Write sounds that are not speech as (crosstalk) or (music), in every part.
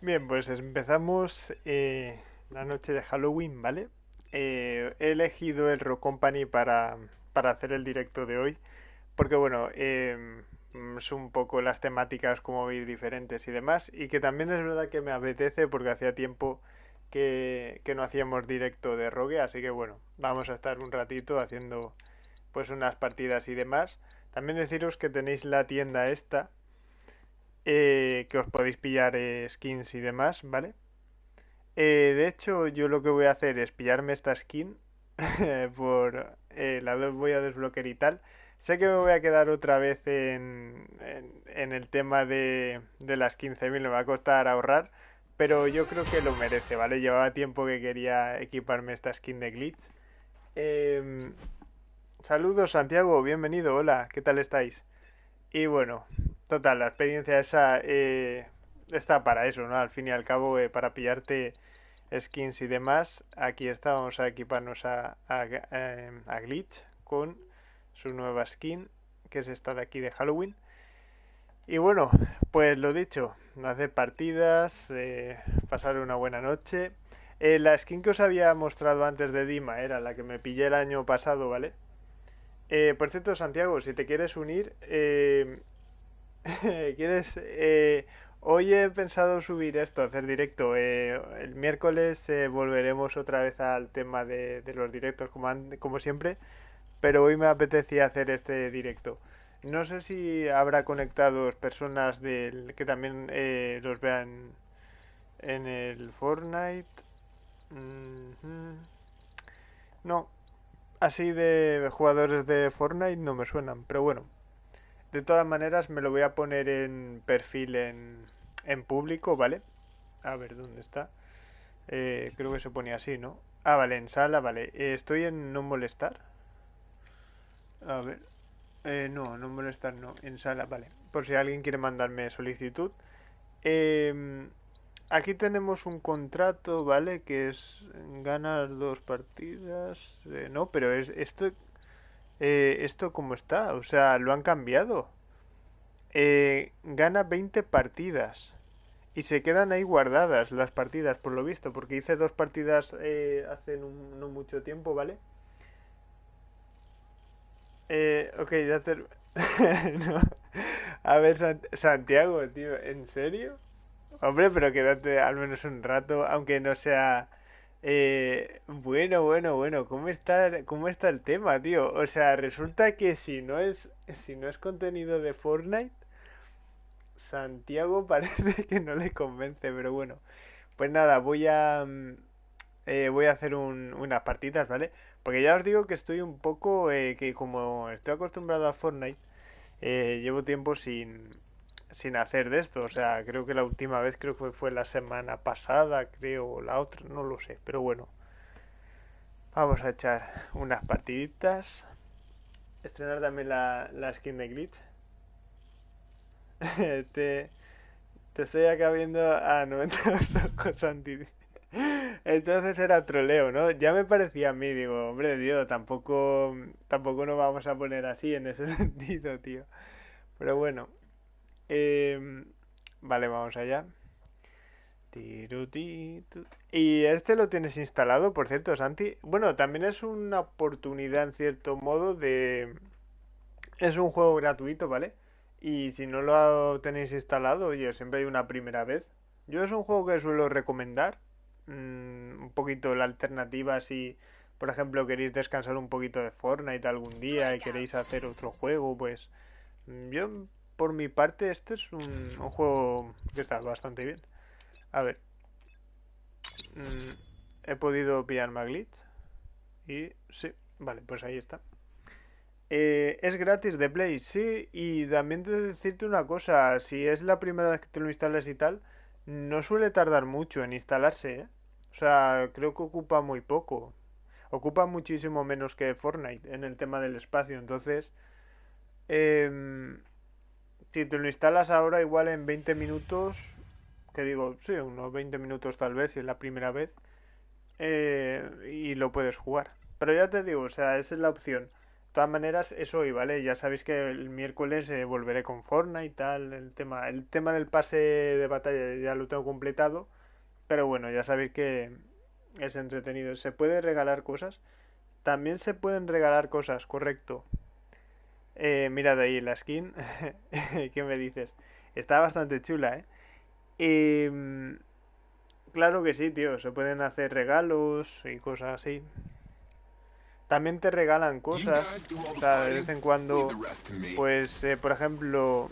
Bien, pues empezamos eh, la noche de Halloween, ¿vale? Eh, he elegido el Rock Company para, para hacer el directo de hoy, porque bueno, mm, es un poco las temáticas como ir diferentes y demás, y que también es verdad que me apetece porque hacía tiempo que, que no hacíamos directo de Rogue, así que bueno, vamos a estar un ratito haciendo pues unas partidas y demás. También deciros que tenéis la tienda esta eh, que os podéis pillar eh, skins y demás, ¿vale? Eh, de hecho, yo lo que voy a hacer es pillarme esta skin (laughs) por la voy a desbloquear y tal. Sé que me voy a quedar otra vez en, en, en el tema de, de las 15.000, me va a costar ahorrar, pero yo creo que lo merece, ¿vale? Llevaba tiempo que quería equiparme esta skin de glitch. Em, saludos Santiago, bienvenido, hola, ¿qué tal estáis? Y bueno, total, la experiencia esa eh, está para eso, ¿no? Al fin y al cabo, eh, para pillarte skins y demás, aquí está, vamos a equiparnos a, a, Glitch con su nueva skin, que es esta de aquí de Halloween. Y bueno, pues lo dicho, hacer partidas, eh, pasar una buena noche. La skin que os había mostrado antes de Dima era la que me pillé el año pasado, ¿vale? Por cierto, Santiago, si te quieres unir, eh, (laughs) ¿quieres? Eh, hoy he pensado subir esto, hacer directo. Eh, el miércoles eh, volveremos otra vez al tema de, los directos, como, como siempre, pero hoy me apetecía hacer este directo. No sé si habrá conectados personas del, que también eh, los vean en el Fortnite. Mhm. No, así de jugadores de Fortnite no me suenan, pero bueno. De todas maneras me lo voy a poner en perfil en, en público, ¿vale? A ver, ¿dónde está? Eh, creo que se ponía así, ¿no? Ah, vale, en sala, vale. Eh, estoy en no molestar. A ver. Eh, no, no molestar, no. En sala, vale. Por si alguien quiere mandarme solicitud. Em, aquí tenemos un contrato, ¿vale? Que es ganar dos partidas. Eh, no, pero es esto, eh, esto cómo está. O sea, lo han cambiado. Eh, gana 20 partidas. Y se quedan ahí guardadas las partidas, por lo visto. Porque hice dos partidas eh, hace no, mucho tiempo, ¿vale? Eh, ok, ya te... (laughs) no. A ver, Sant- Santiago, tío, ¿en serio? Hombre, pero quédate al menos un rato, aunque no sea... Eh, bueno, bueno, bueno, ¿cómo está, cómo está el tema, tío? O sea, resulta que si no es, si no es contenido de Fortnite, Santiago (laughs) parece que no le convence, pero bueno. Pues nada, voy a, mm, eh, voy a hacer un- unas partidas, ¿vale? Porque ya os digo que estoy un poco, eh, que como estoy acostumbrado a Fortnite, eh, llevo tiempo sin, sin hacer de esto. O sea, creo que la última vez creo que fue la semana pasada, creo, la otra, no lo sé. Pero bueno, vamos a echar unas partiditas. Estrenar también la, la skin de Glitch. (laughs) te, te estoy acá viendo a (laughs) 90 ojos, Santi. Entonces era troleo, ¿no? Ya me parecía a mí, digo, hombre, tío, tampoco, tampoco nos vamos a poner así en ese (laughs) sentido, tío. Pero bueno, em, vale, vamos allá. Y este lo tienes instalado, por cierto, Santi. Bueno, también es una oportunidad en cierto modo de... Es un juego gratuito, ¿vale? Y si no lo tenéis instalado, oye, siempre hay una primera vez. Yo es un juego que suelo recomendar. mm, un poquito la alternativa si, por ejemplo, queréis descansar un poquito de Fortnite algún día y queréis hacer otro juego, pues mm, yo, por mi parte, este es un, juego que está bastante bien. A ver, mm, he podido pillar Maglitch y sí, vale, pues ahí está. Eh, es gratis de Play, sí, y también de decirte una cosa, si es la primera vez que te lo instalas y tal, no suele tardar mucho en instalarse, ¿eh? O sea, creo que ocupa muy poco. Ocupa muchísimo menos que Fortnite en el tema del espacio, entonces, em, si te lo instalas ahora igual en 20 minutos, que digo, sí, unos 20 minutos tal vez, si es la primera vez, eh, y lo puedes jugar. Pero ya te digo, o sea, esa es la opción. De todas maneras, eso hoy, ¿vale? Ya sabéis que el miércoles eh, volveré con Fortnite y tal, el tema, el tema del pase de batalla ya lo tengo completado, pero bueno, ya sabéis que es entretenido. ¿Se puede regalar cosas? También se pueden regalar cosas, correcto. Eh, mirad ahí la skin, (laughs) ¿qué me dices? Está bastante chula, ¿eh? Em, claro que sí, tío, se pueden hacer regalos y cosas así. También te regalan cosas, o sea, de vez en cuando, pues, eh, por ejemplo,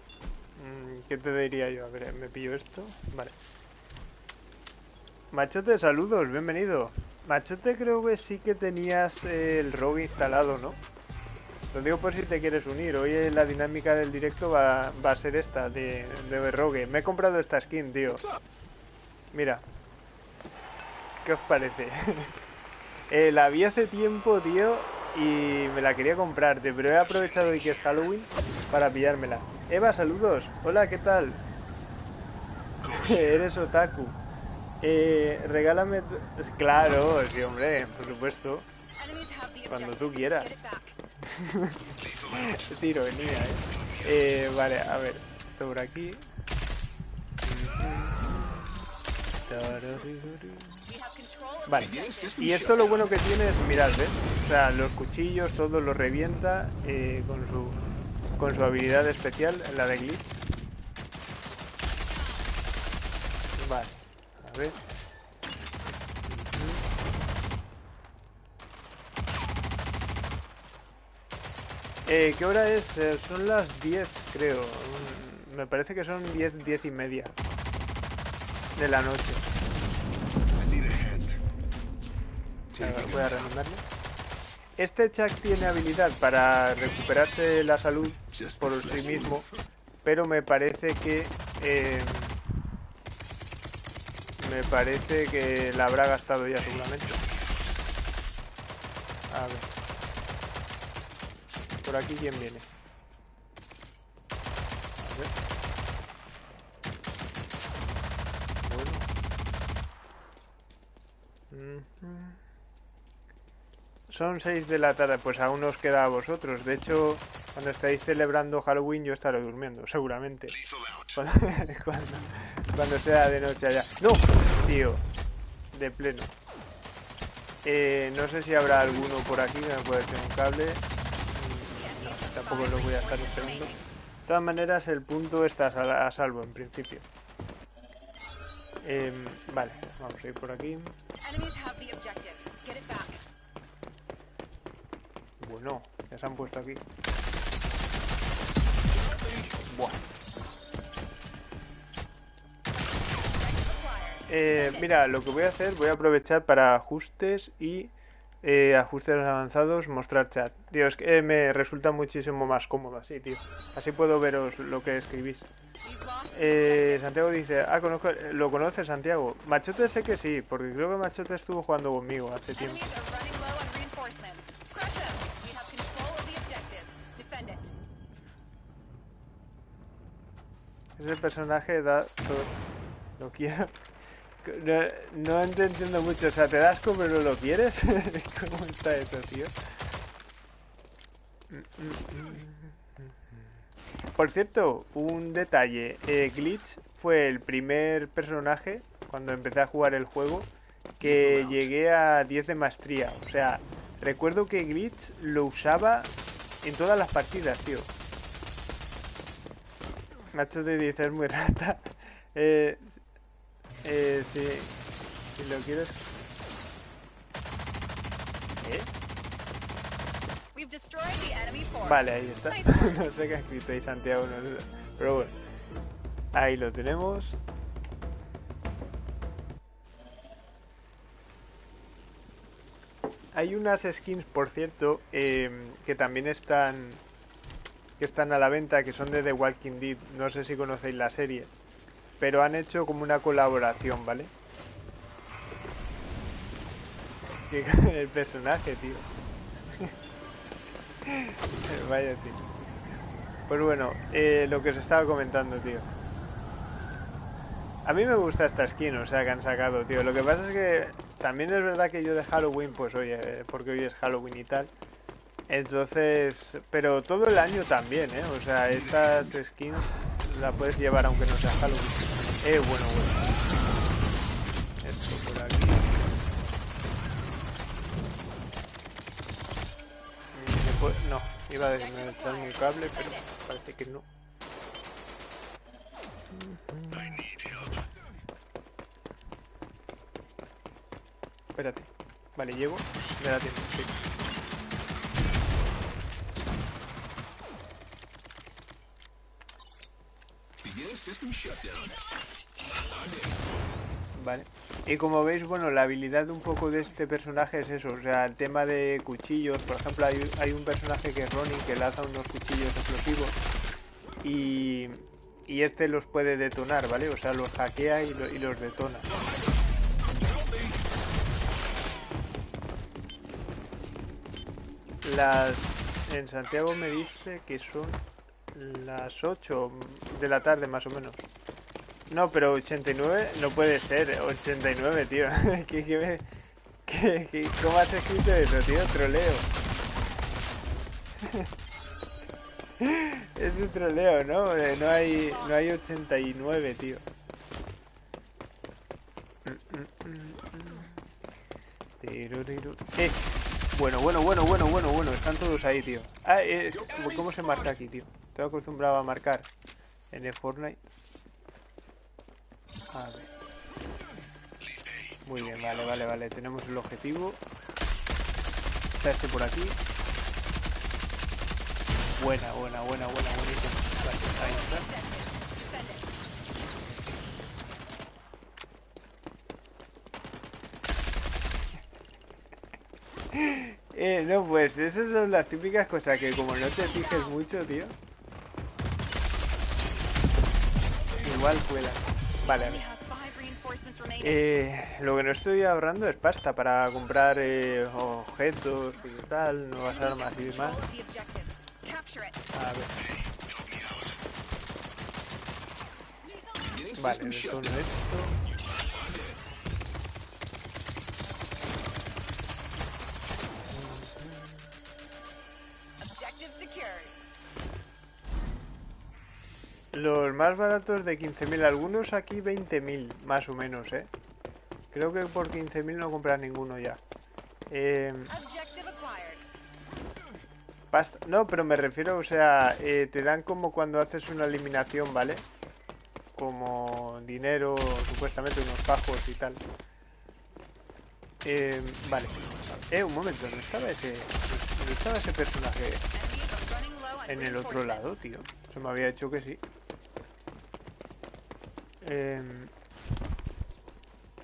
mm, ¿qué te diría yo? A ver, me pillo esto, vale. Machote, saludos, bienvenido. Machote creo que sí que tenías el rogue instalado, ¿no? Lo digo por si te quieres unir. Hoy la dinámica del directo va, a ser esta, de, de rogue. Me he comprado esta skin, tío. Mira. ¿Qué os parece? (laughs) Eh, la vi hace tiempo, tío, y me la quería comprar, pero he aprovechado hoy que es Halloween para pillármela. Eva, saludos. Hola, ¿qué tal? (laughs) Eres otaku. Eh, regálame... Claro, sí, hombre, por supuesto. Cuando tú quieras. (laughs) Tiro, venía, eh. eh. Vale, a ver. Esto por aquí. Vale, y esto lo bueno que tiene es, mirad, ¿ves? O sea, los cuchillos, todo lo revienta eh, con, su, con su habilidad especial, la de glitch. Vale, a ver. Eh, ¿Qué hora es? Eh, son las 10, creo. Mm, me parece que son 10, 10 y media de la noche. voy a renomblarle. Este Chuck tiene habilidad para recuperarse la salud por sí mismo, pero me parece que... Eh, me parece que la habrá gastado ya seguramente. A ver. Por aquí quién viene. A ver. Bueno. Son 6 de la tarde, pues aún os queda a vosotros. De hecho, cuando estáis celebrando Halloween yo estaré durmiendo, seguramente. (laughs) Cuando, sea de noche allá. ¡No! Tío, de pleno. Eh, no sé si habrá alguno por aquí que me pueda echar un cable. Tampoco lo voy a estar esperando. De todas maneras, el punto está a salvo en principio. Eh, vale, vamos a ir por aquí. Bueno, ya se han puesto aquí. Eh, mira, lo que voy a hacer, voy a aprovechar para ajustes y eh, ajustes avanzados, mostrar chat. Dios, que me resulta muchísimo más cómodo así, tío. Así puedo veros lo que escribís. Eh, Santiago dice, ah, conozco, ¿lo conoces Santiago? Machote sé que sí, porque creo que Machote estuvo jugando conmigo hace tiempo. Ese personaje da todo. Lo (laughs) quiero. No, entiendo mucho. O sea, te das como no lo quieres. (laughs) ¿Cómo está eso, tío? Por cierto, un detalle. Eh, Glitch fue el primer personaje, cuando empecé a jugar el juego, que llegué a 10 de maestría. O sea, recuerdo que Glitch lo usaba en todas las partidas, tío. Nacho te dice es muy rata. (laughs) Eh, eh, si, si lo quieres... ¿Eh? Vale, ahí está. (laughs) no sé qué ha escrito ahí Santiago, no sé. Pero bueno. Ahí lo tenemos. Hay unas skins, por cierto, eh, que también están que están a la venta, que son de The Walking Dead. No sé si conocéis la serie. Pero han hecho como una colaboración, ¿vale? (laughs) El personaje, tío. (laughs) Vaya, tío. Pues bueno, eh, lo que os estaba comentando, tío. A mí me gusta esta skin, o sea, que han sacado, tío. Lo que pasa es que también es verdad que yo de Halloween, pues oye, porque hoy es Halloween y tal, Entonces, pero todo el año también, ¿eh? O sea, estas skins la puedes llevar aunque no sea Halloween. Eh, bueno, bueno. Esto por aquí. No, iba a desconectarme un cable, pero parece que no. Espérate. Vale, llego. Me da tiempo, sí. Vale. Y como veis, bueno, la habilidad un poco de este personaje es eso, o sea, el tema de cuchillos, por ejemplo, hay, un personaje que es Ronin que lanza unos cuchillos explosivos y, y este los puede detonar, ¿vale? O sea, los hackea y, y los detona. Las... En Santiago me dice que son las 8 de la tarde más o menos. No, pero 89 no puede ser, 89, tío. (laughs) ¿Qué, qué, qué, cómo has escrito eso, tío? Troleo. (laughs) es un troleo, ¿no? No hay, no hay 89, tío. Eh, bueno, bueno, bueno, bueno, bueno, bueno. Están todos ahí, tío. Ah, eh, ¿cómo se marca aquí, tío? Estoy acostumbrado a marcar en el Fortnite. A ver. Muy bien, vale, vale, vale. Tenemos el objetivo. Está este por aquí. Buena, buena, buena, buena, buenísimo. Vale, ahí está. (laughs) Eh, no, pues esas son las típicas cosas que como no te fijes mucho, tío. Igual cuela. Vale, Eh, lo que no estoy ahorrando es pasta para comprar eh, objetos y tal, nuevas armas y demás. A ver. Vale, todo esto. Los más baratos de 15.000, algunos aquí 20.000 más o menos, ¿eh? Creo que por 15.000 no compras ninguno ya. Eh... No, pero me refiero, o sea, eh, te dan como cuando haces una eliminación, ¿vale? Como dinero, supuestamente unos bajos y tal. Eh, vale. Eh, un momento, ¿no estaba ese, no estaba ese personaje en el otro lado, tío? Se me había hecho que sí. Eh...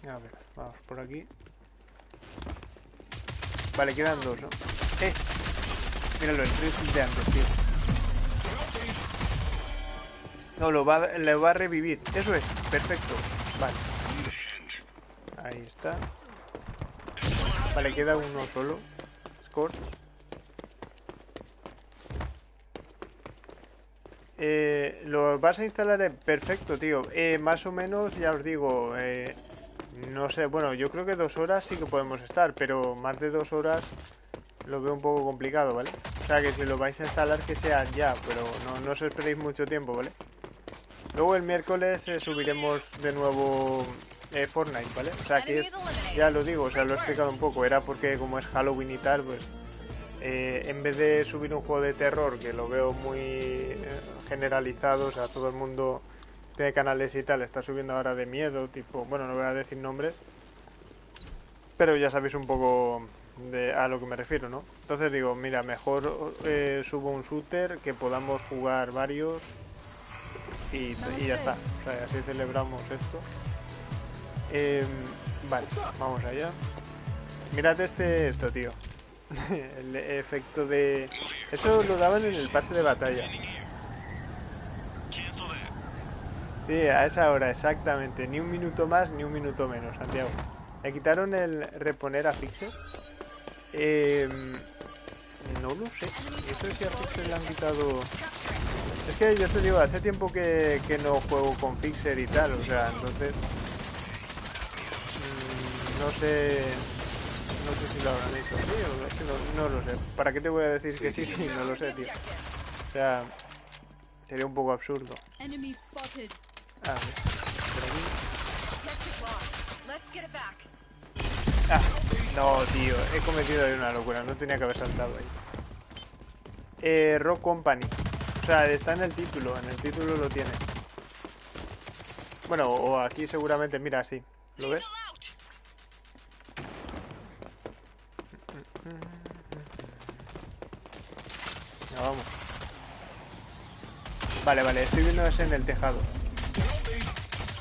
A ver, vamos por aquí. Vale, quedan dos, ¿no? ¡Eh! Míralo, el de antes, tío. No, lo va, le va a revivir. Eso es, perfecto. Vale. Ahí está. Vale, queda uno solo. Scorch. Eh, lo vas a instalar en perfecto, tío. Eh, más o menos, ya os digo, eh, no sé, bueno, yo creo que dos horas sí que podemos estar, pero más de dos horas lo veo un poco complicado, ¿vale? O sea que si lo vais a instalar que sea ya, pero no, no os esperéis mucho tiempo, ¿vale? Luego el miércoles subiremos de nuevo Fortnite, ¿vale? O sea que ya lo digo, o sea, lo he explicado un poco, era porque como es Halloween y tal, pues eh, en vez de subir un juego de terror, que lo veo muy eh, generalizado, o sea, todo el mundo tiene canales y tal, está subiendo ahora de miedo, tipo, bueno, no voy a decir nombres, pero ya sabéis un poco de, a lo que me refiero, ¿no? Entonces digo, mira, mejor eh, subo un shooter que podamos jugar varios y, ya está, o sea, así celebramos esto. Em, vale, vamos allá. Mirad este esto, tío. (laughs) el efecto de... Eso lo daban en el pase de batalla. Sí, a esa hora, exactamente. Ni un minuto más, ni un minuto menos, Santiago. Le quitaron el reponer a Fixer. Em, no lo sé. Eso si a Fixer le han quitado... Es que yo te digo, hace tiempo que, que no juego con Fixer y tal, o sea, entonces... Mm, no sé no sé si lo habrán hecho así o es que no, no lo sé. ¿Para qué te voy a decir que sí (laughs) sí, no lo sé, tío? O sea, sería un poco absurdo. Ah, back. Ah, no, tío, he cometido ahí una locura, no tenía que haber saltado ahí. Eh, Rock Company. O sea, está en el título, en el título lo tiene. Bueno, o aquí seguramente, mira, sí. ¿Lo ves? No, vamos. Vale, vale, estoy viendo ese en el tejado.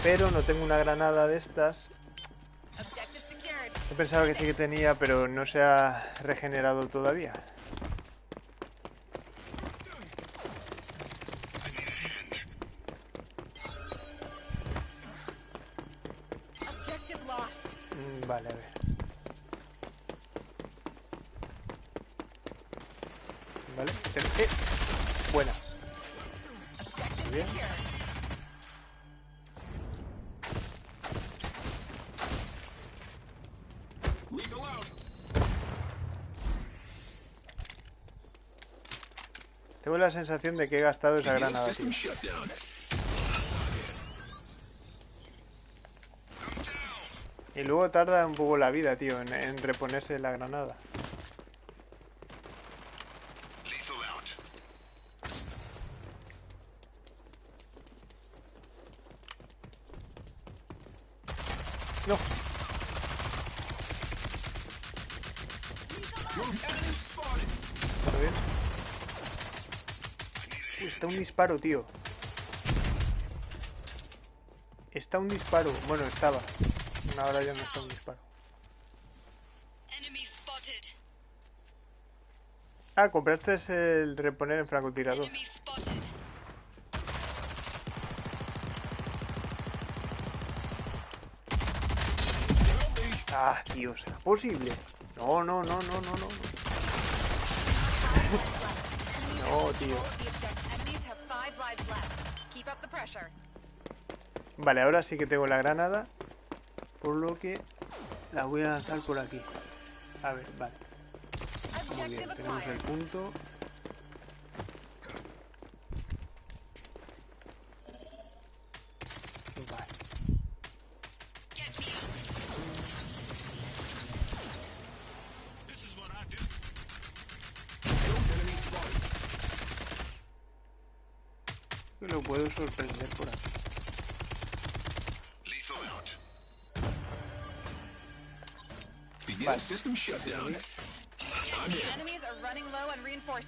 Pero no tengo una granada de estas. He pensado que sí que tenía, pero no se ha regenerado todavía. Mm, Vale, a ver. Vale. Eh, Buena. Muy bien. Tengo la sensación de que he gastado esa granada, tío. Y luego tarda un poco la vida, tío, en, en reponerse la granada. No. ¿Está bien? Uy, está un disparo, tío. Está un disparo. Bueno, estaba. Ahora ya no está un disparo. Ah, compraste el reponer en francotirador. ¿Será posible? No, no, no, no, no, no. (laughs) No, tío. Vale, ahora sí que tengo la granada. Por lo que la voy a lanzar por aquí. A ver, vale. Muy bien, tenemos el punto.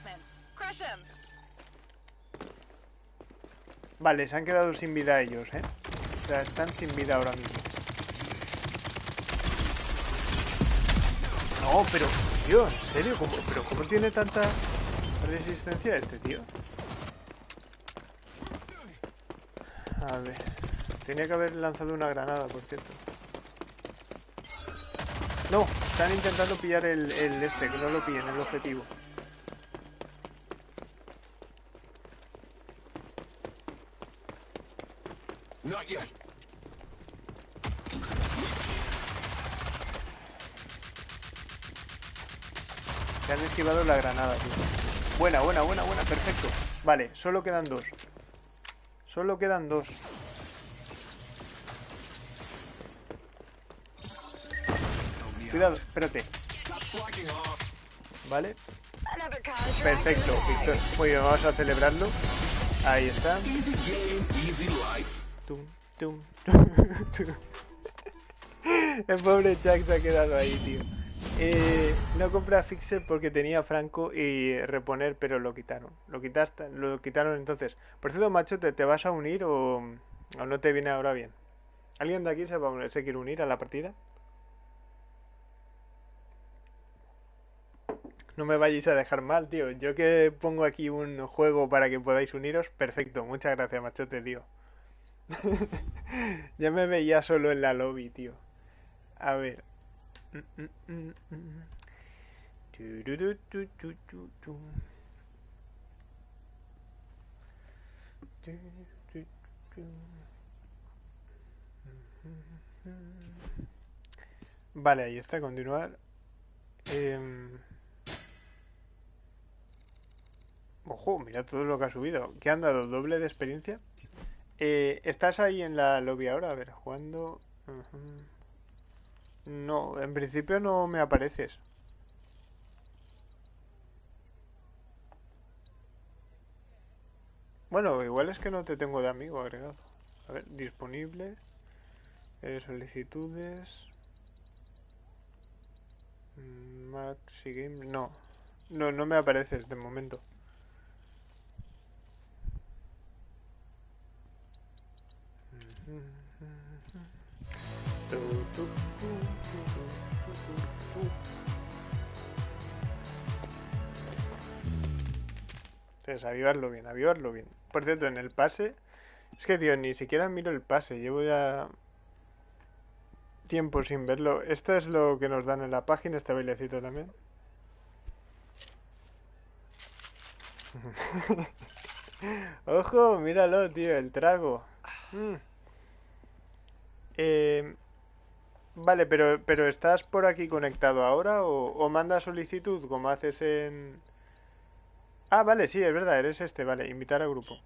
Them. Vale, se han quedado sin vida ellos, ¿eh? O sea, están sin vida ahora mismo. No, pero, tío, ¿en serio? ¿Cómo, ¿Pero cómo tiene tanta resistencia este tío? A ver, tenía que haber lanzado una granada, por cierto. No, están intentando pillar el, el este, que no lo pillen, el objetivo. Not yet. Se han esquivado la granada, tío. Buena, buena, buena, buena, perfecto. Vale, solo quedan dos. Solo quedan dos. Cuidado, espérate. Vale, perfecto. Victor. Muy bien, vamos a celebrarlo. Ahí está. Tum, tum, tum, tum. (laughs) El pobre Jack se ha quedado ahí, tío. Eh, no compré a Fixer porque tenía Franco y reponer, pero lo quitaron. Lo quitaste, lo quitaron entonces. Por cierto, macho, ¿te, vas a unir o, no te viene ahora bien? ¿Alguien de aquí se quiere unir a la partida? No me vayáis a dejar mal, tío. Yo que pongo aquí un juego para que podáis uniros, perfecto. Muchas gracias, machote, tío. (laughs) ya me veía solo en la lobby, tío. A ver. Vale, ahí está, continuar. Em, Ojo, mira todo lo que ha subido. ¿Qué han dado? ¿Doble de experiencia? Eh, ¿Estás ahí en la lobby ahora? A ver, jugando... No, en principio no me apareces. Bueno, igual es que no te tengo de amigo agregado. A ver, disponible. eh, solicitudes. mm, Maxi Game. No. No, no me apareces de momento. Tu, tu, tu, tu, tu, tu, tu. Entonces, avivarlo bien, avivarlo bien. Por cierto, en el pase... Es que, tío, ni siquiera miro el pase. Llevo ya tiempo sin verlo. Esto es lo que nos dan en la página, este bailecito también. (laughs) Ojo, míralo, tío, el trago. Mm. Eh, vale, pero, pero ¿estás por aquí conectado ahora o, o manda solicitud como haces en... Ah, vale, sí, es verdad, eres este, vale, invitar a grupo.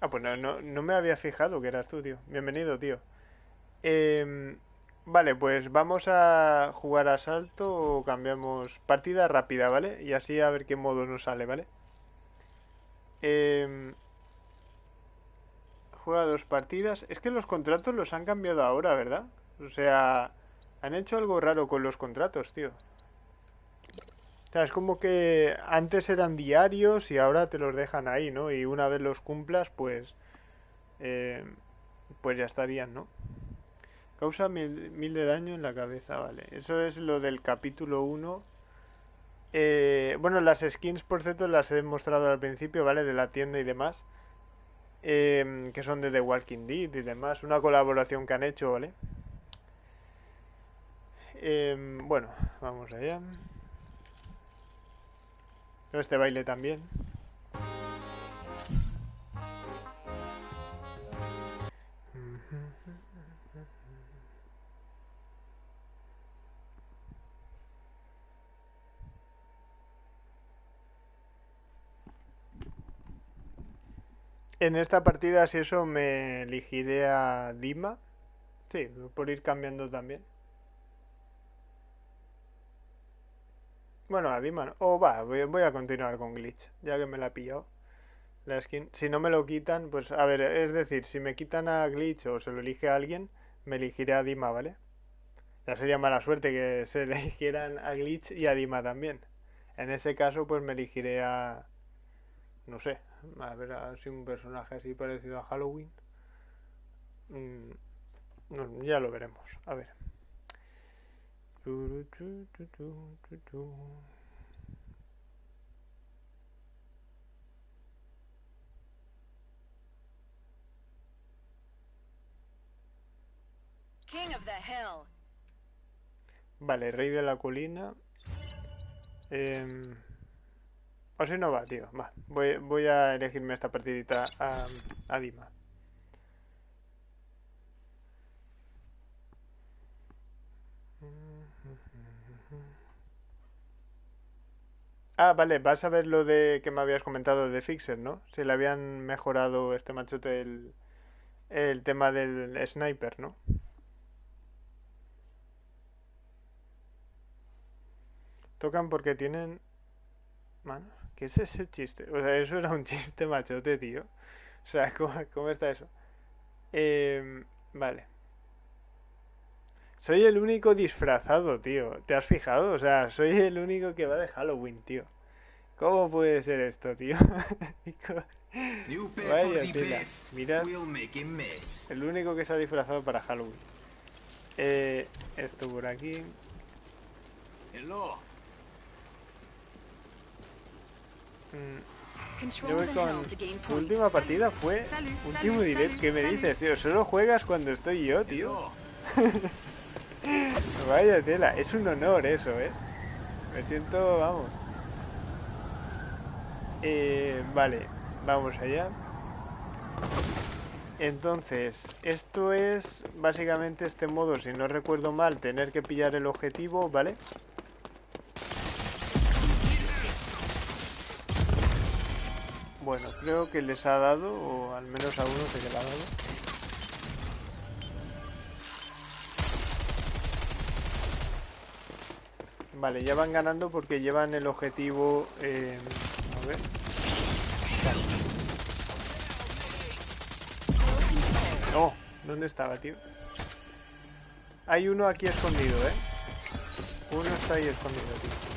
Ah, pues no, no, me había fijado que eras tú, tío. Bienvenido, tío. Em, vale, pues vamos a jugar a salto o cambiamos partida rápida, ¿vale? Y así a ver qué modo nos sale, ¿vale? Em, juega dos partidas. Es que los contratos los han cambiado ahora, ¿verdad? O sea, han hecho algo raro con los contratos, tío. O sea, es como que antes eran diarios y ahora te los dejan ahí, ¿no? Y una vez los cumplas, pues... eh, pues ya estarían, ¿no? Causa mil, mil de daño en la cabeza, vale. Eso es lo del capítulo 1. Eh, bueno, las skins, por cierto, las he mostrado al principio, ¿vale? De la tienda y demás. Em, que son de The Walking Dead y demás. Una colaboración que han hecho, ¿vale? Em, bueno, vamos allá. Este baile también. En esta partida, si eso, me elegiré a Dima. Sí, por ir cambiando también. Bueno, a Dima no. Oh, va, voy, voy a continuar con Glitch, ya que me la he pillado. La skin. Si no me lo quitan, pues a ver, es decir, si me quitan a Glitch o se lo elige a alguien, me elegiré a Dima, ¿vale? Ya sería mala suerte que (laughs) se eligieran a Glitch y a Dima también. En ese caso, pues me elegiré a... No sé, a ver si un personaje así parecido a Halloween. Mm, no, ya lo veremos, a ver. King of the hill. Vale, rey de la colina. Em, o si no va, tío. Va. Voy, voy a elegirme esta partidita a, Dima. Ah, vale, vas a ver lo de que me habías comentado de Fixer, ¿no? Si le habían mejorado este machote el, el tema del sniper, ¿no? Tocan porque tienen manos. ¿Qué es ese chiste? O sea, eso era un (laughs) chiste machote, tío. O sea, (laughs) ¿cómo, cómo está eso? Em, vale. Soy el único disfrazado, tío. ¿Te has fijado? O sea, soy el único que va de Halloween, tío. ¿Cómo puede ser esto, tío? (laughs) Vaya tela. Mirad. El único que se ha disfrazado para Halloween. Eh, esto por aquí. Hello. Mm, Control Yo voy the con tu última partida fue último direct. ¿Qué me dices, tío? Solo juegas cuando estoy yo, tío. (laughs) Vaya tela, es un honor eso, ¿eh? Me siento, vamos. Eh, vale, vamos allá. Entonces, esto es básicamente este modo, si no recuerdo mal, tener que pillar el objetivo, ¿vale? Bueno, creo que les ha dado, o al menos a uno que le ha dado. Vale, ya van ganando porque llevan el objetivo... eh, a ver. No, ¿dónde estaba, tío? Hay uno aquí escondido, ¿eh? Uno está ahí escondido, tío.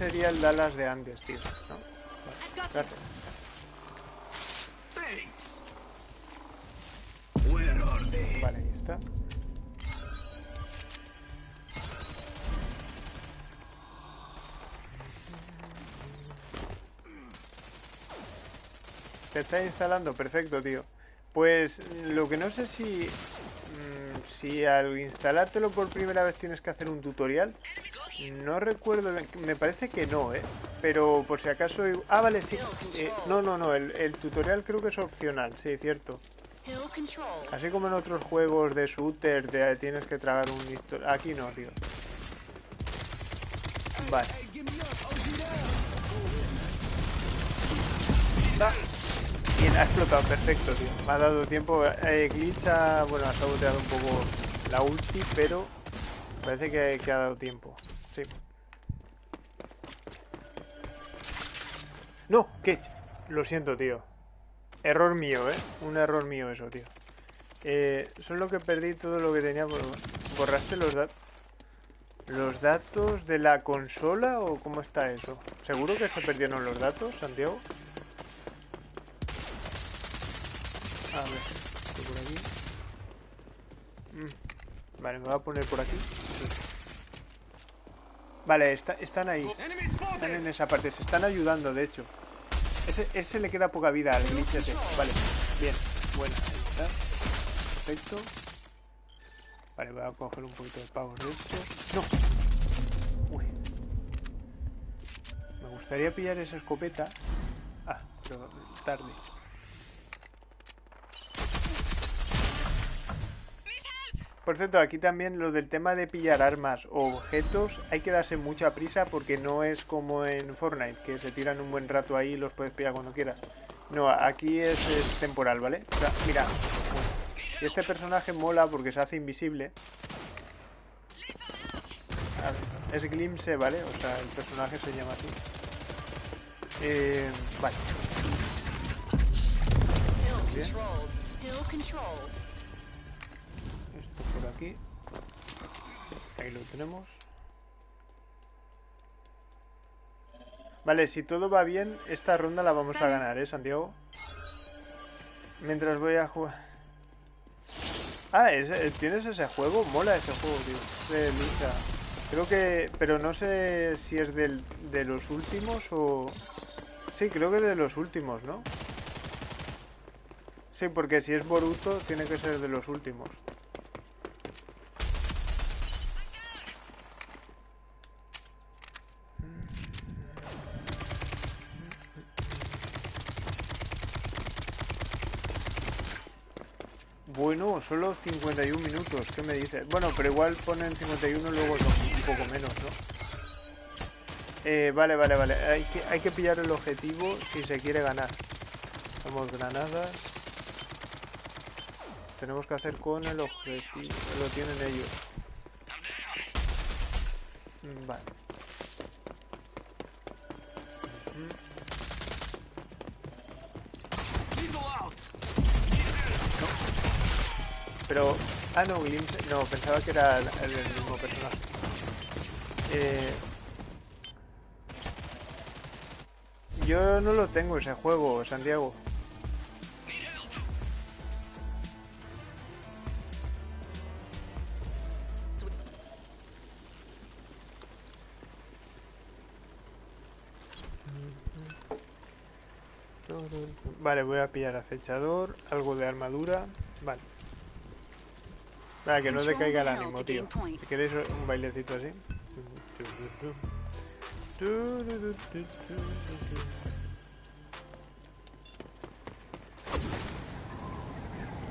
Sería el Dallas de antes, tío. ¿no? Vale, ahí está. Se está instalando, perfecto, tío. Pues lo que no sé si... mm, si al instalártelo por primera vez tienes que hacer un tutorial. No recuerdo, me parece que no, ¿eh? Pero por si acaso... Ah, vale, sí. eh, no, no, no, el, tutorial creo que es opcional, sí, cierto. Así como en otros juegos de shooter de tienes que tragar un Aquí no, tío. Vale. Bien, ha explotado, perfecto, tío. Me ha dado tiempo. Eh, Glitch ha, bueno, ha saboteado un poco la ulti, pero parece que ha dado tiempo. No, ¿qué? Lo siento, tío. Error mío, ¿eh? Un error mío eso, tío. Eh, solo que perdí todo lo que tenía. por- ¿Borraste los datos? ¿Los datos de la consola o cómo está eso? ¿Seguro que se perdieron los datos, Santiago? A ver. Mm, Vale, me voy a poner por aquí. Vale, está- están ahí. Están en esa parte, se están ayudando, de hecho. Ese, le queda poca vida al glitch. Vale, bien, bueno, ahí está. Perfecto. Vale, voy a coger un poquito de pavos de estos. ¡No! Uy. Me gustaría pillar esa escopeta. Ah, pero tarde. Por cierto, aquí también lo del tema de pillar armas o objetos, hay que darse mucha prisa porque no es como en Fortnite, que se tiran un buen rato ahí y los puedes pillar cuando quieras. No, aquí es, es temporal, ¿vale? O sea, mira, y este personaje mola porque se hace invisible. A ver, es Glimpse, ¿vale? O sea, el personaje se llama así. Eh, vale. Bien. Esto por aquí. Ahí lo tenemos. Vale, si todo va bien, esta ronda la vamos a ganar, ¿eh, Santiago? Mientras voy a jugar... Ah, ¿es- ¿tienes ese juego? Mola ese juego, tío. De lucha. Creo que... Pero no sé si es del, de los últimos o... Sí, creo que de los últimos, ¿no? Sí, porque si es Boruto, tiene que ser de los últimos. Bueno, solo 51 minutos, ¿qué me dices? Bueno, pero igual ponen 51 luego son un poco menos, ¿no? Eh, vale, vale, vale. Hay que, hay que pillar el objetivo si se quiere ganar. Somos granadas. Tenemos que hacer con el objetivo. Lo tienen ellos. Mm, Vale. Pero... Ah, no, Glimpse... No, pensaba que era el, el mismo personaje. Eh... Yo no lo tengo ese juego, Santiago. Vale, voy a pillar acechador, algo de armadura. Vale. Nada, que no Control decaiga el ánimo, tío. Si queréis un bailecito así.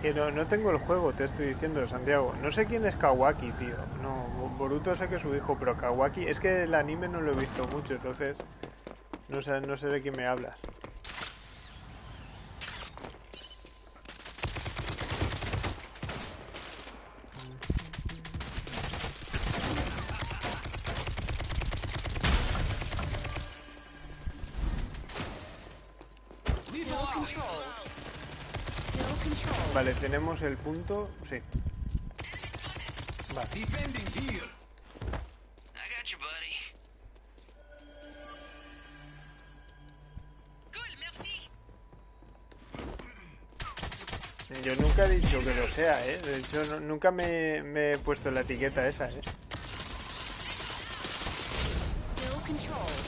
Que no, no tengo el juego, te estoy diciendo, Santiago. No sé quién es Kawaki, tío. No, Boruto sé que es su hijo, pero Kawaki... Es que el anime no lo he visto mucho, entonces... No sé, no sé de quién me hablas. Hill controlled. Hill controlled. Vale, tenemos el punto... Sí. Vale. Yo nunca he dicho que lo sea, ¿eh? De hecho, no- nunca me, me he puesto la etiqueta esa, ¿eh? Hill controlled.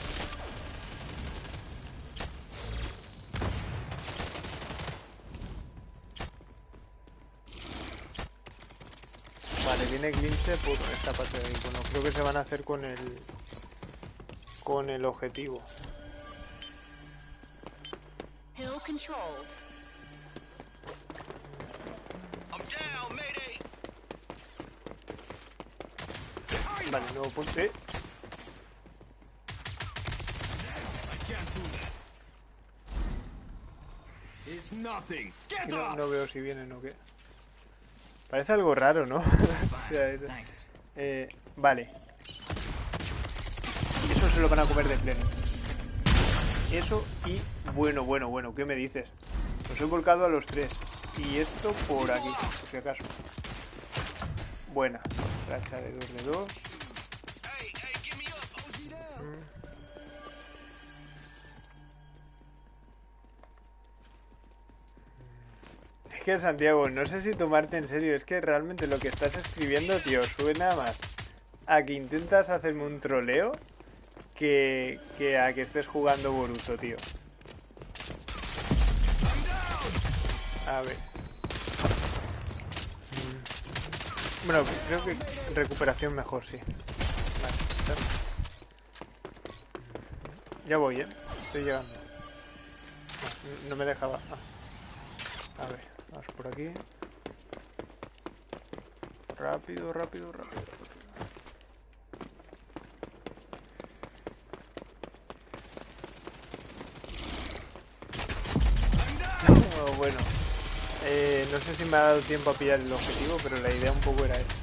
Vale, por esta parte del icono. Creo que se van a hacer con el... Con el objetivo. Hill controlled. I'm down, mayday. Vale, nuevo punto... ¿eh? No, no veo si vienen o qué. Parece algo raro, ¿no? (laughs) Eh, vale. Eso se lo van a comer de pleno. Eso y... Bueno, bueno, bueno, ¿qué me dices? Los he volcado a los tres. Y esto por aquí, por si acaso. Buena. Racha de 2 de 2. Que Santiago, no sé si tomarte en serio, es que realmente lo que estás escribiendo, tío, suena más a que intentas hacerme un troleo que, que a que estés jugando Boruto, tío. A ver. Bueno, creo que recuperación mejor, sí. Vale. Ya voy, ¿eh? Estoy llegando. No, me dejaba. A ver, vamos por aquí. Rápido, rápido, rápido. Oh, bueno, eh, no sé si me ha dado tiempo a pillar el objetivo, pero la idea un poco era esa.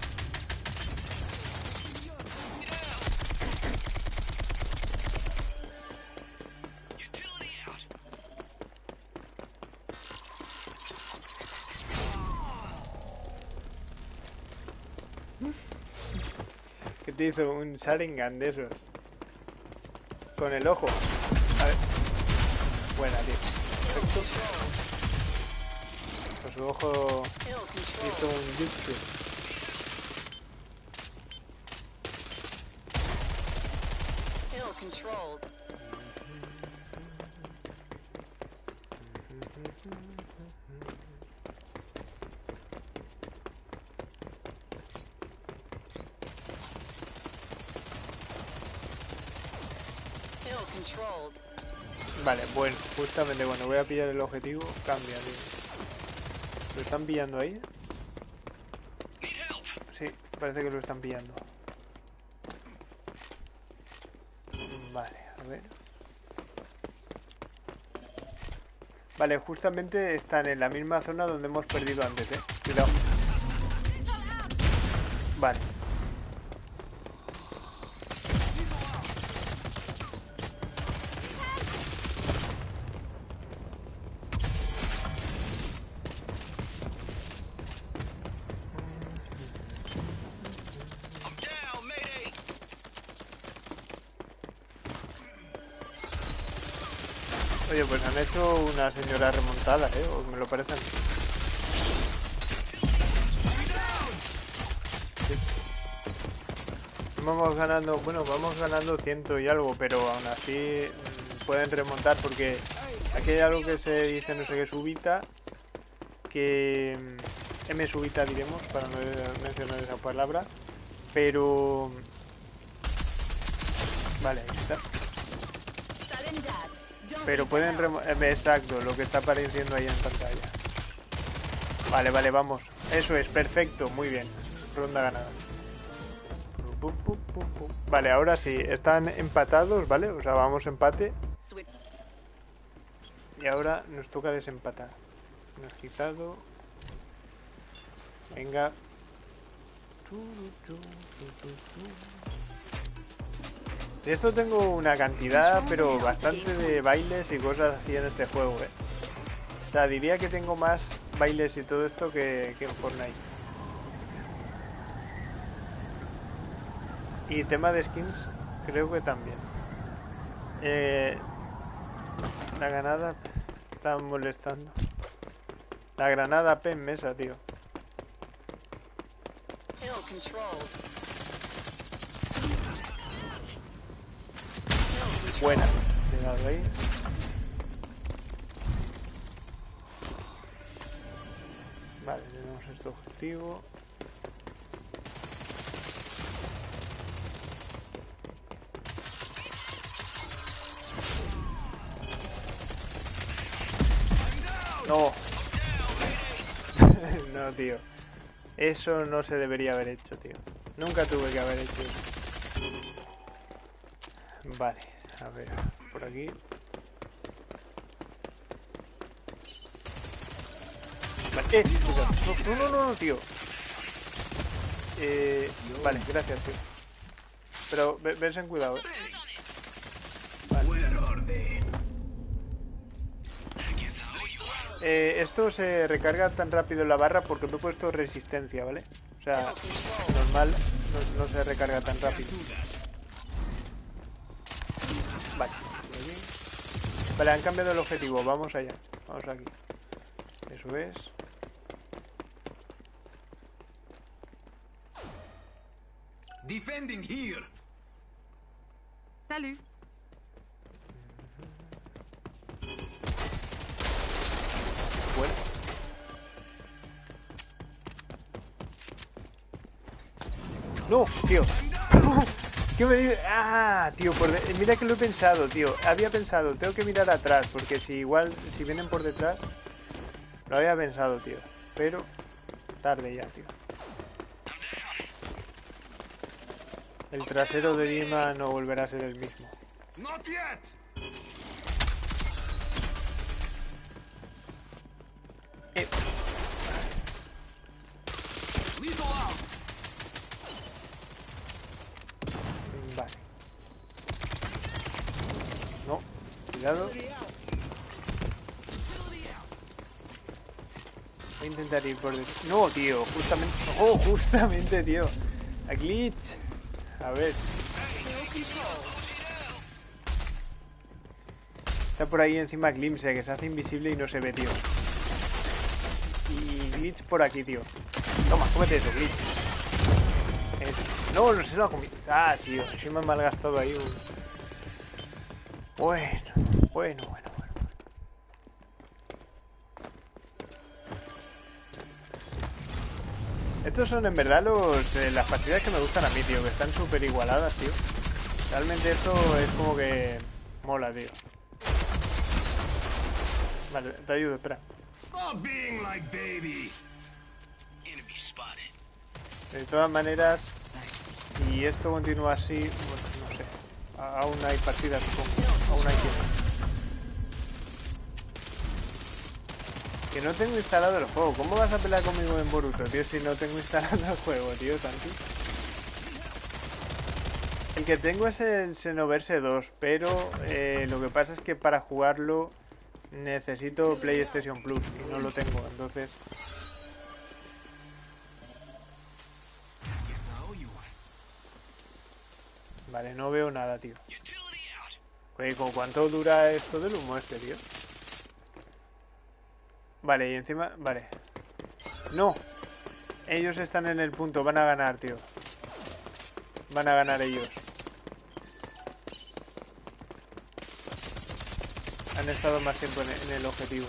Hizo? Un Sharingan de esos. Con el ojo. A ver. Buena, tío. Con su ojo hizo un jutsu. Vale, bueno, justamente cuando voy a pillar el objetivo, cambia, tío. ¿Lo están pillando ahí? Sí, parece que lo están pillando. Vale, a ver. Vale, justamente están en la misma zona donde hemos perdido antes, eh. Cuidado. Vale. Una señora remontada, eh. O me lo parecen. Vamos ganando, bueno, vamos ganando ciento y algo, pero aún así mm, pueden remontar porque aquí hay algo que se dice, no sé qué, subita, que, mm, M subita diremos, para no mencionar esa palabra. Pero... Vale, ahí está. Pero pueden eh, Exacto, lo que está apareciendo ahí en pantalla. Vale, vale, vamos. Eso es, perfecto, muy bien. Ronda ganada. Vale, ahora sí, están empatados, ¿vale? O sea, vamos empate. Y ahora nos toca desempatar. Nos quitado. Venga. Esto tengo una cantidad, pero bastante de bailes y cosas así en este juego, eh. O sea, diría que tengo más bailes y todo esto que, que en Fortnite. Y tema de skins, creo que también. Eh, la granada está molestando. La granada P en mesa, tío. Hill controlled. Buena. Vale, tenemos este objetivo. No. (laughs) no, tío. Eso no se debería haber hecho, tío. Nunca tuve que haber hecho eso. Vale, a ver, por aquí. Vale, eh, no, no, no, no, tío. Eh, vale, gracias, tío. Pero ve- ves en cuidado. eh. Eh, esto se recarga tan rápido en la barra porque me he puesto resistencia, ¿vale? O sea, normal no, no se recarga tan rápido. Vale. Vale, han cambiado el objetivo, vamos allá. Vamos aquí. Eso es. Defending here. Salut. Bueno. No, tío. ¿Qué me dices? Ah, tío, por de- mira que lo he pensado, tío. Había pensado, tengo que mirar atrás, porque si igual, si vienen por detrás, lo había pensado, tío. Pero tarde ya, tío. El trasero de Dima no volverá a ser el mismo. Not yet. Eh, Lethal out. vale. No, cuidado. Voy a intentar ir por. No, tío, justamente. (laughs) Oh, justamente, tío. A glitch. A ver. Está por ahí encima Glimpse, que se hace invisible y no se ve, tío. Y glitch por aquí, tío. Toma, cómete eso, glitch. Eso. No, no se lo ha comido. Ah, tío, sí me han malgastado ahí. Bueno, bueno, bueno, bueno. Estos son en verdad los, eh, las partidas que me gustan a mí, tío, que están súper igualadas, tío. Realmente esto es como que mola, tío. Vale, te ayudo, espera. Stop being like baby. Enemy spotted. De todas maneras, si esto continúa así, bueno, no sé. Aún hay partidas, supongo. Aún hay tiempo. Que no tengo instalado el juego. ¿Cómo vas a pelear conmigo en Boruto, tío, si no tengo instalado el juego, tío, Santi? El que tengo es el Xenoverse 2, pero eh, lo que pasa es que para jugarlo necesito PlayStation Plus y no lo tengo, entonces... Vale, no veo nada, tío. Oye, ¿con cuánto dura esto del humo este, tío? Vale, y encima... Vale. ¡No! Ellos están en el punto. Van a ganar, tío. Van a ganar ellos. Han estado más tiempo en el objetivo.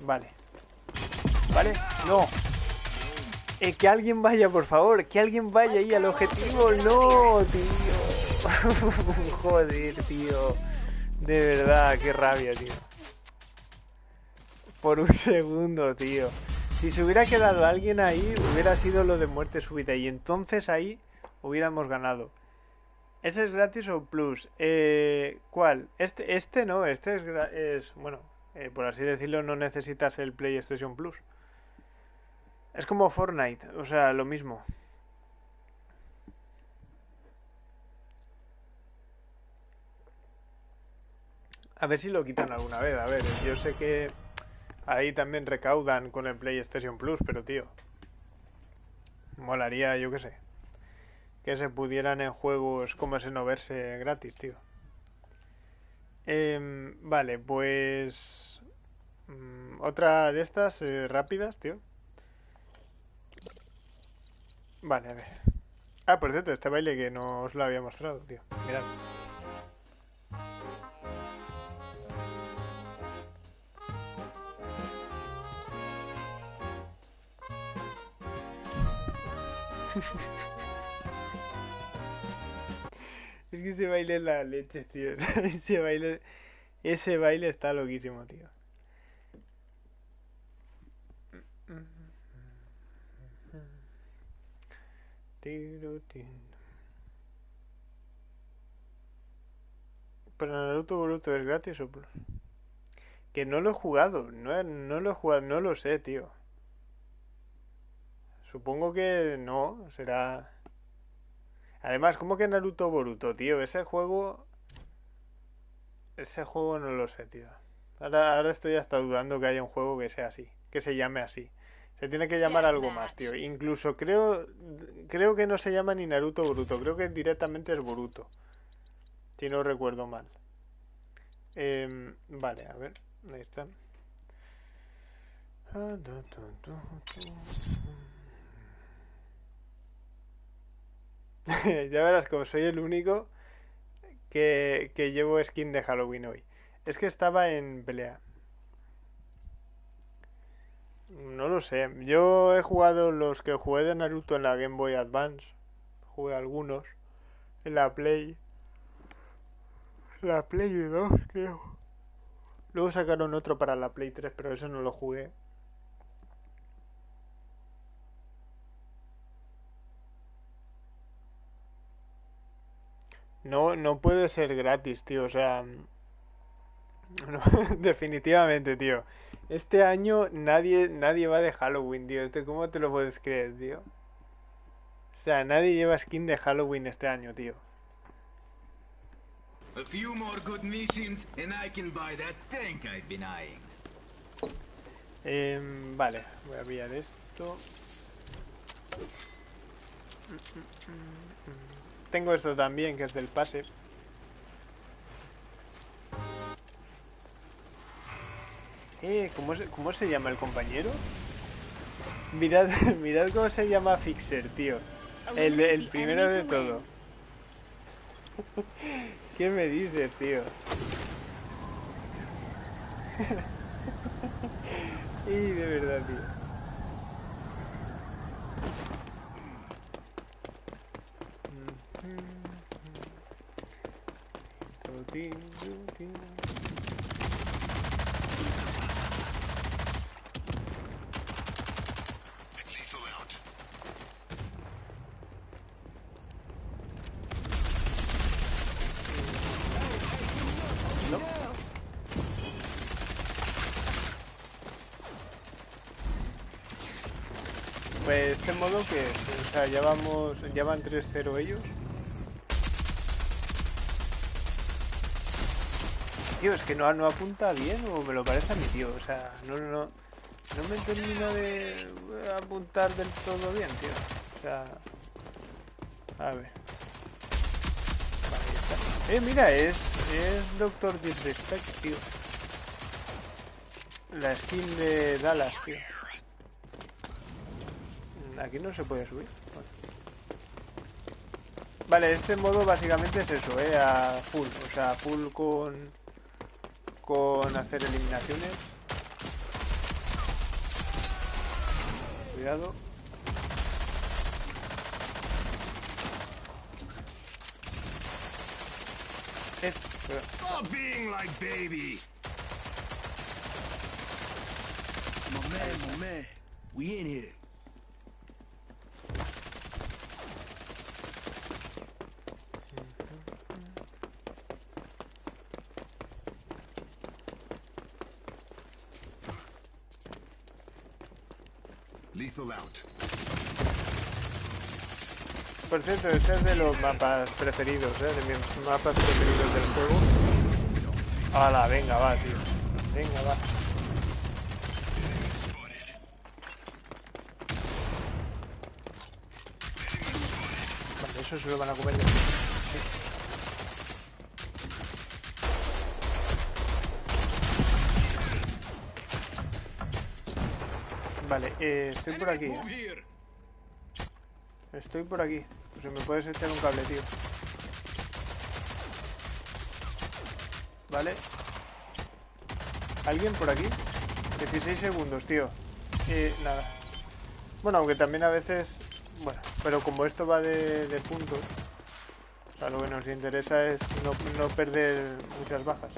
Vale. ¿Vale? ¡No! Eh, que alguien vaya, por favor. Que alguien vaya ahí al objetivo. No, tío. (laughs) Joder, tío. De verdad, qué rabia, tío. Por un segundo, tío. Si se hubiera quedado alguien ahí, hubiera sido lo de muerte súbita. Y entonces ahí hubiéramos ganado. ¿Ese es gratis o plus? Eh, ¿Cuál? Este, este no, este es, bueno, eh, por así decirlo, no necesitas el PlayStation Plus. Es como Fortnite, o sea, lo mismo. A ver si lo quitan alguna vez. A ver, yo sé que ahí también recaudan con el PlayStation Plus, pero tío, molaría, yo qué sé, que se pudieran en juegos como ese no verse gratis, tío. Em, vale, pues mm, otra de estas eh, rápidas, tío. Vale, a ver. Ah, por cierto, este baile que no os lo había mostrado, tío. Mirad. (laughs) Es que ese baile es la leche, tío. (laughs) Ese baile, ese baile está loquísimo, tío. Pero Naruto Boruto es gratis o? Que no lo he jugado, no, no lo he jugado, no lo sé, tío. Supongo que no, será... Además, ¿cómo que Naruto Boruto, tío? Ese juego... Ese juego no lo sé, tío. Ahora, ahora estoy hasta dudando que haya un juego que sea así, que se llame así. Se tiene que llamar algo más, tío. Incluso creo, creo que no se llama ni Naruto Boruto, creo que directamente es Boruto. Si no recuerdo mal. Em, vale, a ver, ahí está. Ah, (laughs) ya verás como soy el único que, que llevo skin de Halloween hoy. Es que estaba en pelea. No lo sé. Yo he jugado los que jugué de Naruto en la Game Boy Advance. Jugué algunos. En la Play. La Play 2, creo. Luego sacaron otro para la Play 3, pero eso no lo jugué. No, no puede ser gratis, tío. O sea, (laughs) no, (laughs) definitivamente, tío. Este año nadie, nadie va de Halloween, tío. Este, ¿Cómo te lo puedes creer, tío? O sea, nadie lleva skin de Halloween este año, tío. A few more good missions and I can buy that tank I've been eyeing. Vale, voy a pillar esto. Tengo esto también, que es del pase. Eh, ¿cómo se, cómo se llama el compañero? Mirad, (laughs) mirad cómo se llama Fixer, tío. El, el primero de todo. (laughs) ¿Qué me dices, tío? (laughs) Y de verdad, tío out. Pues este modo que, o sea, ya vamos, ya van 3-0 ellos. Tío, es que no, no apunta bien o me lo parece a mi tío, o sea, no, no, no me termina de apuntar del todo bien, tío. O sea, a ver. Vale, está. Eh, mira, es, es Doctor Disrespect, tío. La skin de Dallas, tío. Aquí no se puede subir. Vale. Vale, este modo básicamente es eso, eh, a full, o sea, full con con hacer eliminaciones. Cuidado. Stop being like baby. My man. We in here. Por cierto, ese es de los mapas preferidos, ¿eh? De mis mapas preferidos del juego. Hala, venga, va, tío. Venga, va. Vale, eso se lo van a comer. Estoy por aquí. ¿eh? Estoy por aquí. Pues me puedes echar un cable, tío. Vale. ¿Alguien por aquí? 16 segundos, tío. Eh, nada. Bueno, aunque también a veces... Bueno, pero como esto va de, puntos... O sea, lo que nos interesa es no perder muchas bajas.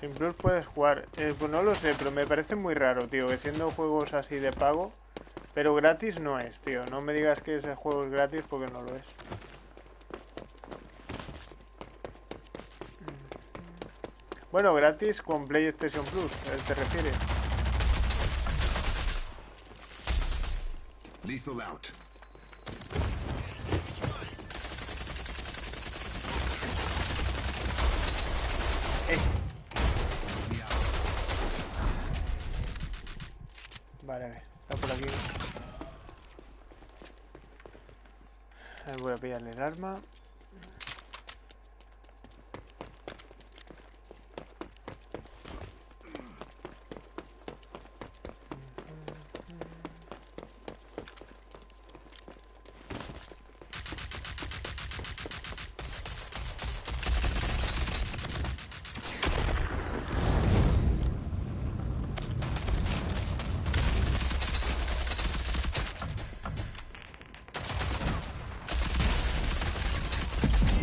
Sin Plus puedes jugar. Eh, pues no lo sé, pero me parece muy raro, tío, que siendo juegos así de pago, pero gratis no es, tío. No me digas que ese juego es gratis porque no lo es. Bueno, gratis con PlayStation Plus, ¿a él te refieres? Lethal out. Eh. Vale, a ver, está por aquí. A ver, voy a pillarle el arma.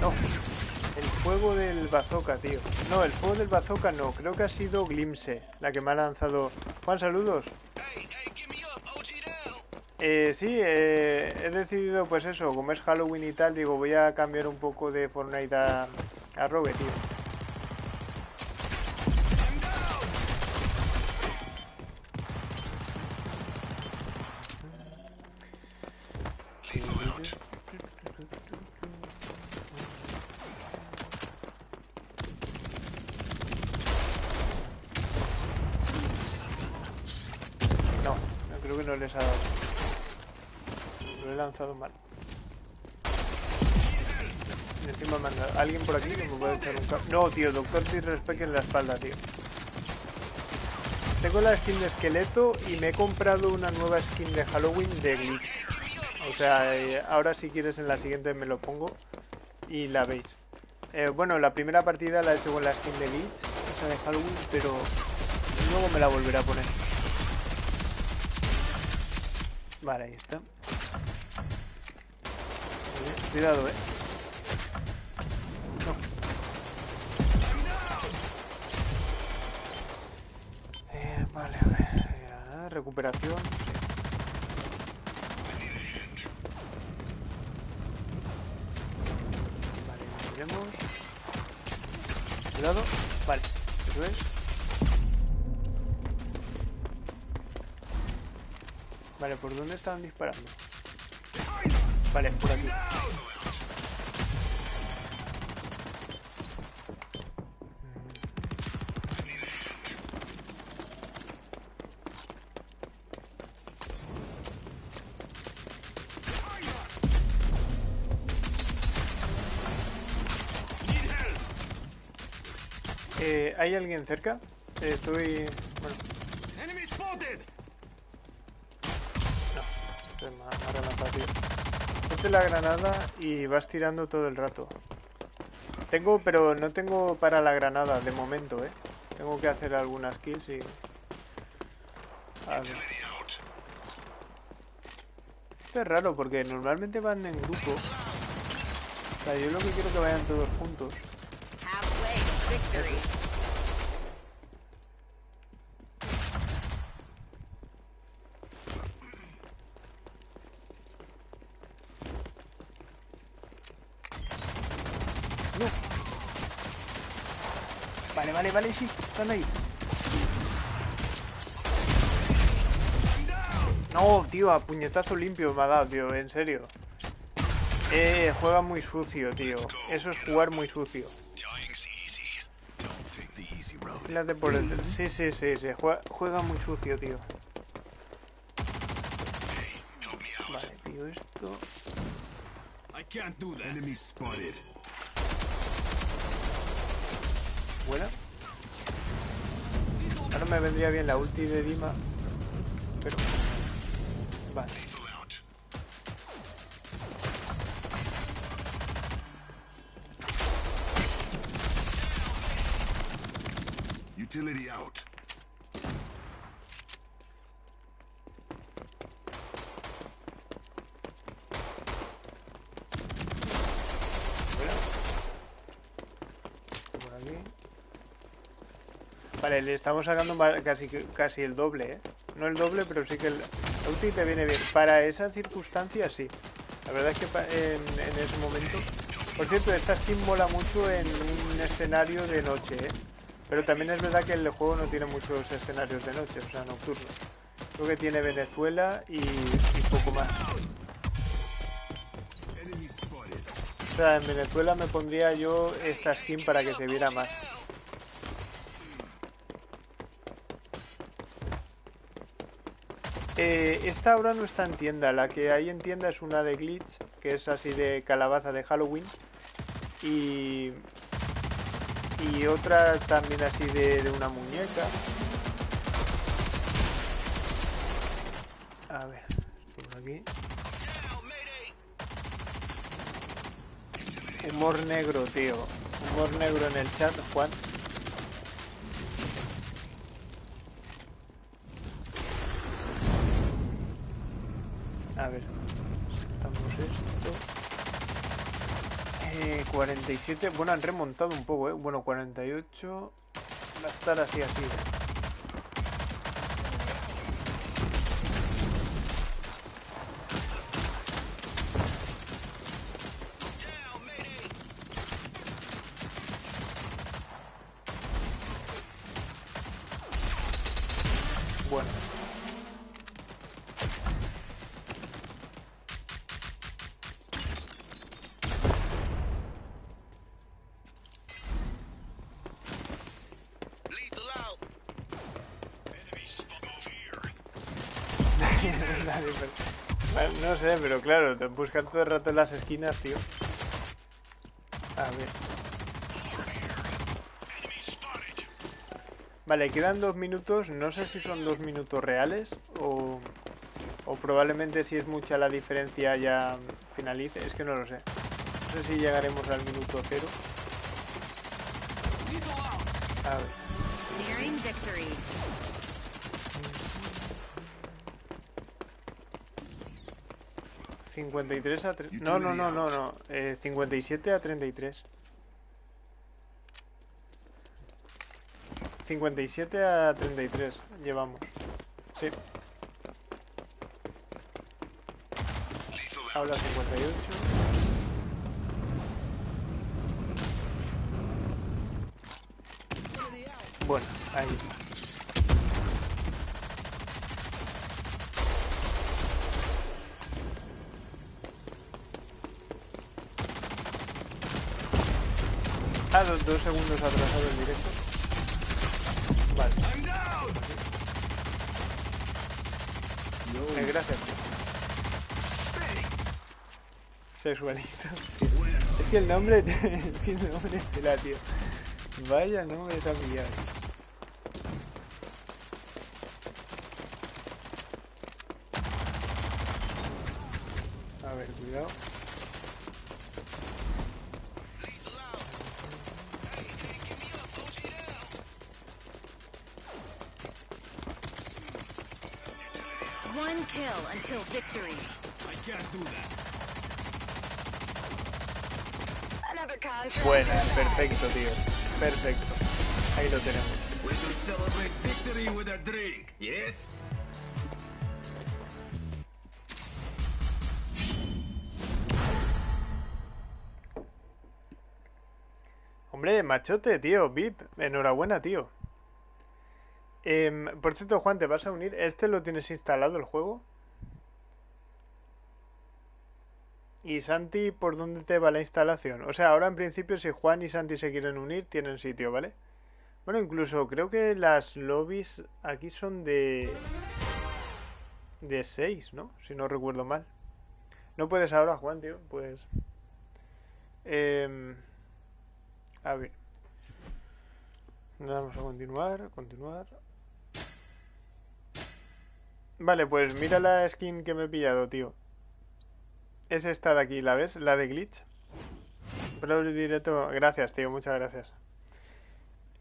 No, el fuego del bazooka, tío. No, el fuego del bazooka no, creo que ha sido Glimpse, la que me ha lanzado. Juan, saludos. Eh, sí, eh, he decidido, pues eso, como es Halloween y tal, digo, voy a cambiar un poco de Fortnite a, a Rogue, tío. Lethal out. No, no creo que no les ha dado. Lo he lanzado mal. Y encima me han dado- ¿Alguien por aquí No, tío, Doctor Disrespect en la espalda, tío. Tengo la skin de esqueleto y me he comprado una nueva skin de Halloween de Glitch. O sea, eh, ahora si quieres en la siguiente me lo pongo y la veis. Eh, bueno, la primera partida la he hecho con la skin de Glitch, esa de Halloween, pero luego me la volveré a poner. Vale, ahí está. Cuidado, eh. No. Eh, vale, a ver. ya, recuperación. Vale, miremos. Cuidado. Vale, eso es. Vale, ¿por dónde estaban disparando? Vale, por aquí. ¿Hay alguien cerca? Eh, estoy... Bueno, más, más granada, tío. Ponte la granada y vas tirando todo el rato. Tengo, pero no tengo para la granada de momento, ¿eh? Tengo que hacer algunas kills y... A ver. Esto es raro porque normalmente van en grupo. O sea, yo lo que quiero que vayan todos juntos to victory. No. Vale, sí, están ahí. No, tío, a puñetazo limpio me ha dado, tío, en serio. Eh, juega muy sucio, tío. Eso es jugar muy sucio. Fíjate por el... Sí, sí, sí, sí. Juega, juega muy sucio, tío. Vale, tío, esto... Buena. Me vendría bien la ulti de Dima. Pero... Vale. Utility out. Buena. Por aquí. Vale, le estamos sacando casi, casi el doble, ¿eh? No el doble, pero sí que el... Ulti te viene bien. Para esa circunstancia, sí. La verdad es que en, ese momento... Por cierto, esta skin mola mucho en un escenario de noche, ¿eh? Pero también es verdad que el juego no tiene muchos escenarios de noche, o sea, nocturnos. Creo que tiene Venezuela y, y poco más. O sea, en Venezuela me pondría yo esta skin para que se viera más. Eh, esta ahora no está en tienda, la que hay en tienda es una de Glitch, que es así de calabaza de Halloween. Y, y otra también así de, de una muñeca. A ver, por aquí. Humor negro, tío. Humor negro en el chat, Juan. A ver, estamos esto. Eh, 47, bueno, han remontado un poco, ¿eh? Bueno, 48. Va a estar así, así. Claro, te buscan todo el rato en las esquinas, tío. A ver. Vale, quedan dos minutos. No sé si son dos minutos reales o, o probablemente si es mucha la diferencia ya finalice. Es que no lo sé. No sé si llegaremos al minuto cero. A ver. Nearing victory. 53 a 3. No, no, no, no, no. Eh, 57 a 33. 57 a 33 llevamos. Sí, habla 58. Bueno, ahí. Ah, dos, dos segundos atrasado el directo. Vale. Eh, gracias. Sexualito. Es que el nombre (laughs) tiene nombre tela, tío. Vaya nombre está pillado. A ver, cuidado. Lethal out. Hey, hey, give me up. OG down. Kill until victory. I can't do that. Another contract. Buena, perfecto, tío. Perfecto. Ahí lo tenemos. We will celebrate victory with a drink, yes? Hombre, machote, tío. VIP, enhorabuena, tío. Em, por cierto, Juan, ¿te vas a unir? ¿Este lo tienes instalado el juego? ¿Y Santi, por dónde te va la instalación? O sea, ahora en principio si Juan y Santi se quieren unir, tienen sitio, ¿vale? Bueno, incluso creo que las lobbies aquí son de... De 6, ¿no? Si no recuerdo mal. No puedes ahora, Juan, tío. Pues... A ver. Vamos a continuar, continuar. Vale, pues mira la skin que me he pillado, tío. Es esta de aquí, ¿la ves? La de glitch. Pro directo. Gracias, tío, muchas gracias.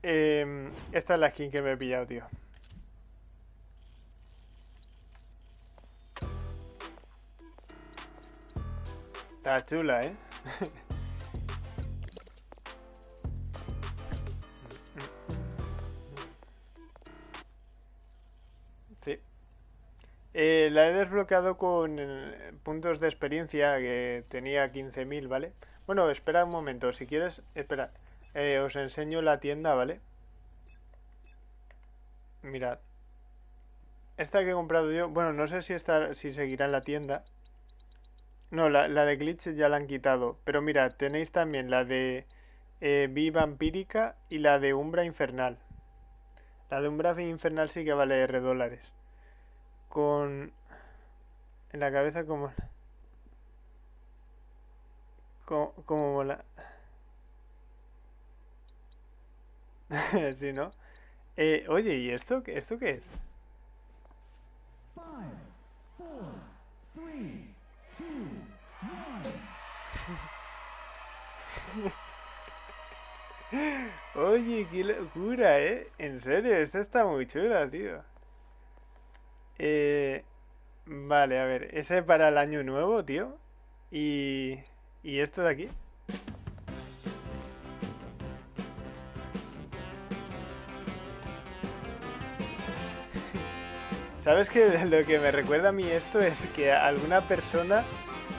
Em, esta es la skin que me he pillado, tío. Está chula, ¿eh? (laughs) Eh, la he desbloqueado con eh, puntos de experiencia que tenía 15.000, ¿vale? Bueno, espera un momento, si quieres, espera. Eh, os enseño la tienda, ¿vale? Mirad. Esta que he comprado yo, bueno, no sé si si seguirá en la tienda. No, la, de Glitch ya la han quitado. Pero mirad, tenéis también la de eh, Vi Vampírica y la de Umbra Infernal. La de Umbra Infernal sí que vale R dólares. Con... En la cabeza como... Como, como mola. (laughs) sí, ¿no? Eh, oye, ¿y esto, qué- esto qué es? (laughs) Oye, qué locura, ¿eh? En serio, esta está muy chula, tío. Eh, vale, a ver, ese para el año nuevo, tío. Y, y esto de aquí. (laughs) ¿Sabes que (laughs) lo que me recuerda a mí esto es que alguna persona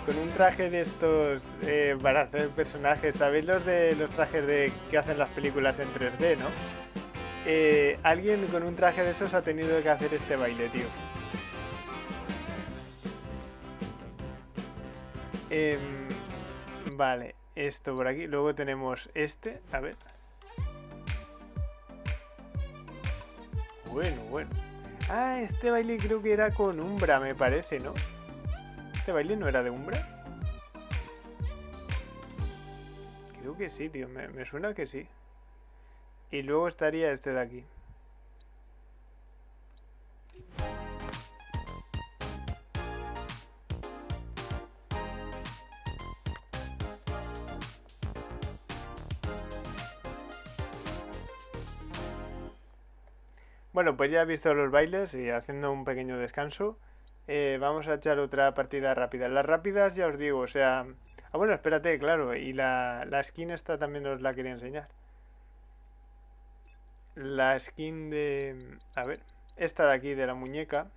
con un traje de estos eh, para hacer personajes, ¿sabéis los de los trajes de que hacen las películas en 3D, no? Eh, alguien con un traje de esos ha tenido que hacer este baile, tío. Em, vale, esto por aquí. Luego tenemos este, a ver. Bueno, bueno. Ah, este baile creo que era con Umbra, me parece, ¿no? ¿Este baile no era de Umbra? Creo que sí, tío. Me, me suena que sí. Y luego estaría este de aquí. Bueno, pues ya he visto los bailes y haciendo un pequeño descanso, eh, vamos a echar otra partida rápida. Las rápidas ya os digo, o sea... Ah, bueno, espérate, claro, y la, la skin esta también os la quería enseñar. La skin de... A ver, esta de aquí, de la muñeca.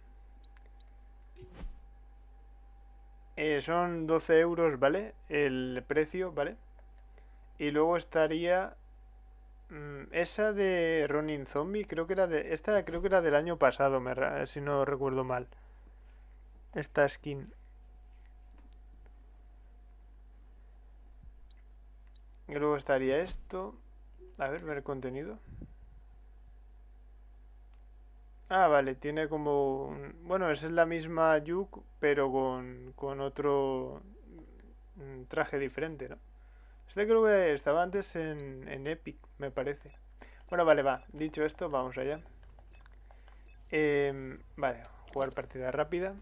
Eh, son 12 euros, ¿vale? El precio, ¿vale? Y luego estaría... mm, esa de Ronin Zombie, creo que era de... Esta creo que era del año pasado, me ra- si no recuerdo mal. Esta skin. Y luego estaría esto. A ver, ver contenido. Ah, vale, tiene como... un- Bueno, esa es la misma Yuk, pero con, con otro mm, traje diferente, ¿no? Este creo que estaba antes en, Epic, me parece. Bueno, vale, va. Dicho esto, vamos allá. Em, vale, jugar partida rápida.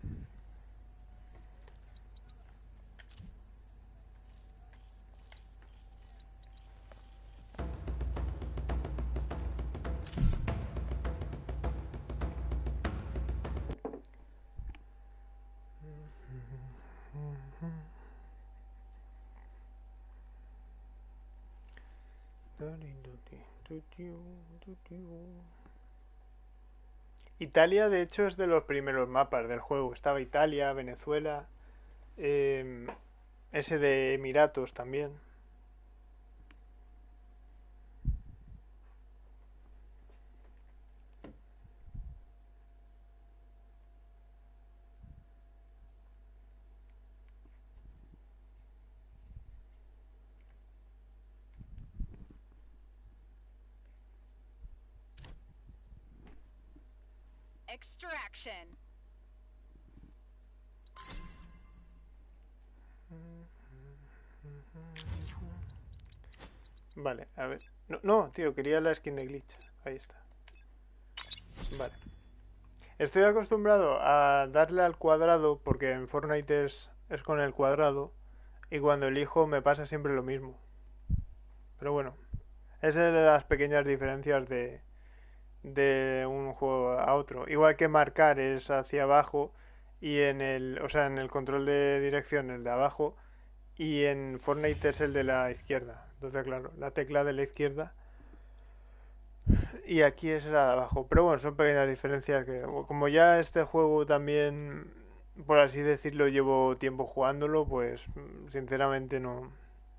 Italia, de hecho, es de los primeros mapas del juego. Estaba Italia, Venezuela, em, ese de Emiratos también. Vale, a ver. No, tío, quería la skin de glitch. Ahí está. Vale. Estoy acostumbrado a darle al cuadrado porque en Fortnite es, es con el cuadrado y cuando elijo me pasa siempre lo mismo. Pero bueno, esa es de las pequeñas diferencias de, de un juego a otro. Igual que marcar es hacia abajo y en el, o sea, en el control de dirección el de abajo y en Fortnite es el de la izquierda. Entonces, claro, la tecla de la izquierda y aquí es la de abajo. Pero bueno, son pequeñas diferencias que como ya este juego también por así decirlo llevo tiempo jugándolo, pues sinceramente no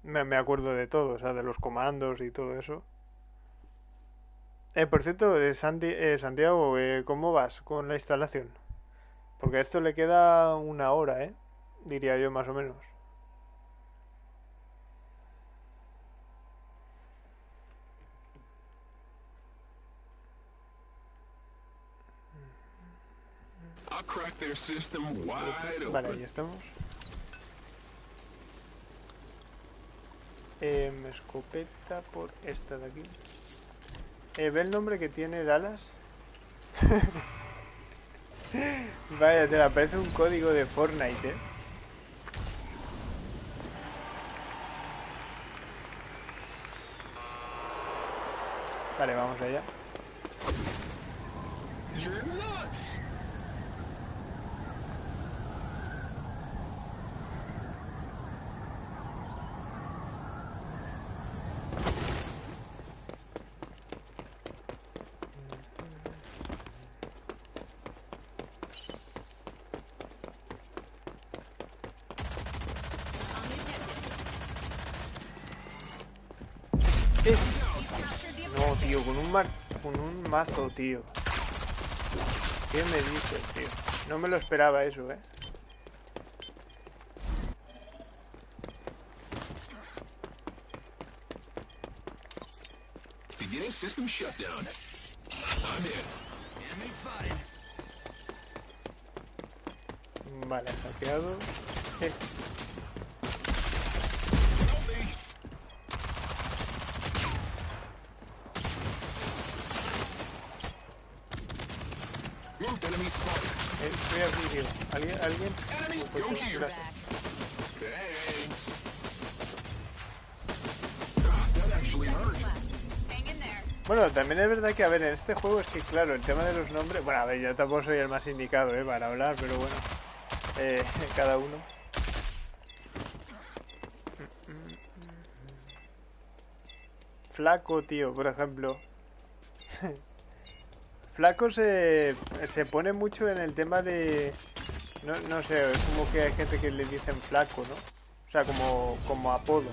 me, me acuerdo de todo, o sea, de los comandos y todo eso. Eh, por cierto, eh, Santi- eh, Santiago, eh, ¿cómo vas con la instalación? Porque a esto le queda una hora, ¿eh? Diría yo más o menos. Vale, ahí estamos. Em, escopeta por esta de aquí. Eh, ¿Ve el nombre que tiene Dallas? (laughs) Vaya, te aparece un código de Fortnite, ¿eh? Vale, vamos allá. You're nuts! No, tío, con un, ma- con un mazo, tío. ¿Qué me dices, tío? No me lo esperaba eso, ¿eh? Beginning system shutdown. I'm in. Enemy spotted. Vale, hackeado. Bueno, también es verdad que, a ver, en este juego es que, claro, el tema de los nombres... Bueno, a ver, yo tampoco soy el más indicado, ¿eh? Para hablar, pero bueno. Eh, (laughs) cada uno. Flaco, tío, por ejemplo. (laughs) Flaco se, se pone mucho en el tema de... No, no sé, es como que hay gente que le dicen flaco, ¿no? O sea, como, como apodo.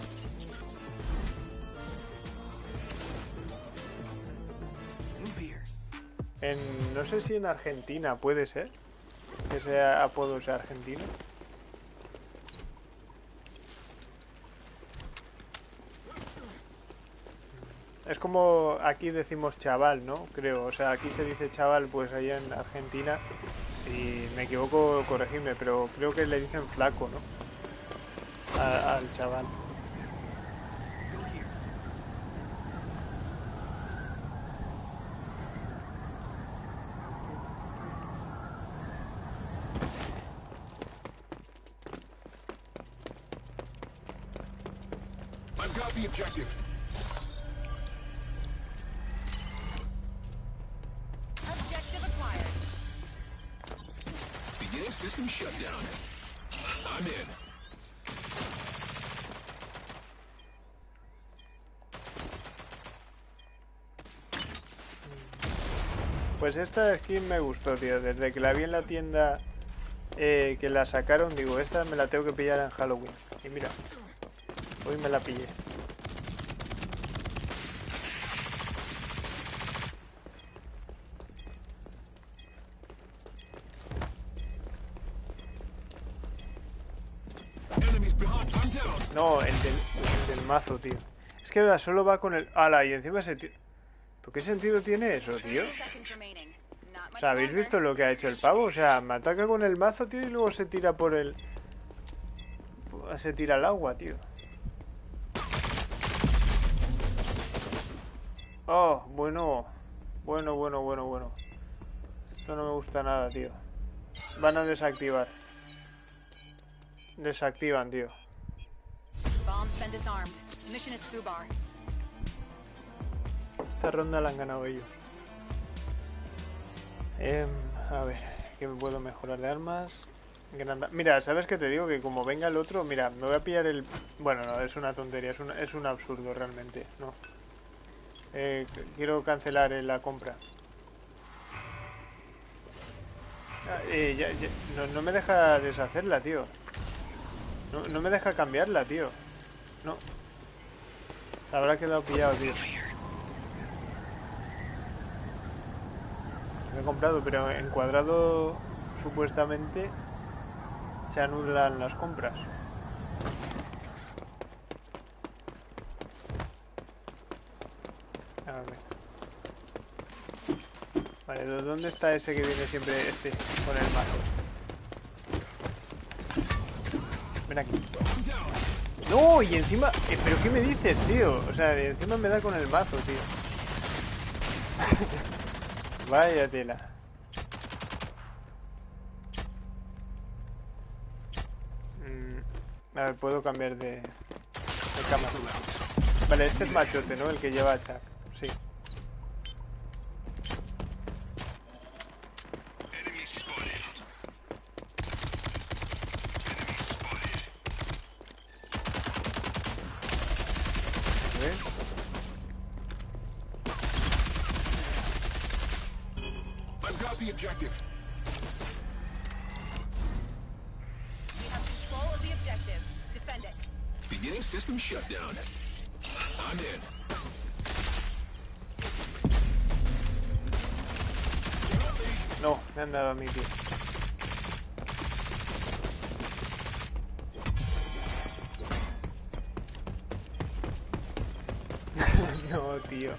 En, no sé si en Argentina puede ser. Que sea apodo sea argentino. Es como aquí decimos chaval, ¿no? Creo. O sea, aquí se dice chaval, pues allá en Argentina. Si me equivoco, corregidme, pero creo que le dicen flaco, ¿no? Al chaval. Pues esta skin me gustó, tío. Desde que la vi en la tienda eh, que la sacaron, digo, esta me la tengo que pillar en Halloween. Y mira, hoy me la pillé. Mazo, tío. Es que solo va con el... Ala, y encima se... ¿Por qué sentido tiene eso, tío? O sea, ¿habéis visto lo que ha hecho el pavo? O sea, me ataca con el mazo, tío, y luego se tira por el... Se tira al agua, tío. Oh, bueno. Bueno, bueno, bueno, bueno. Esto no me gusta nada, tío. Van a desactivar. Desactivan, tío. Bomb's Esta ronda la han ganado ellos. Em, a ver, ¿qué me puedo mejorar de armas? Mira, ¿sabes qué te digo? Que como venga el otro, mira, me voy a pillar el... Bueno, no, es una tontería, es un, absurdo realmente, no. Eh, quiero cancelar eh, la compra. Ah, eh, ya- ya- no, no me deja deshacerla, tío. No, no me deja cambiarla, tío. No. Habrá quedado pillado, tío. Lo he comprado, pero en cuadrado supuestamente se anulan las compras. A ver. Vale, ¿dó- ¿dónde está ese que viene siempre este con el mazo? Ven aquí. No, y encima... eh, ¿Pero qué me dices, tío? O sea, encima me da con el mazo, tío. (laughs) Vaya tela. Mm, a ver, puedo cambiar de, de cámara. Vale, este es machote, ¿no? El que lleva a Chuck. Sí. Beginning system shutdown. I'm in. No, me han dado a mí, tío. (laughs) no, tío.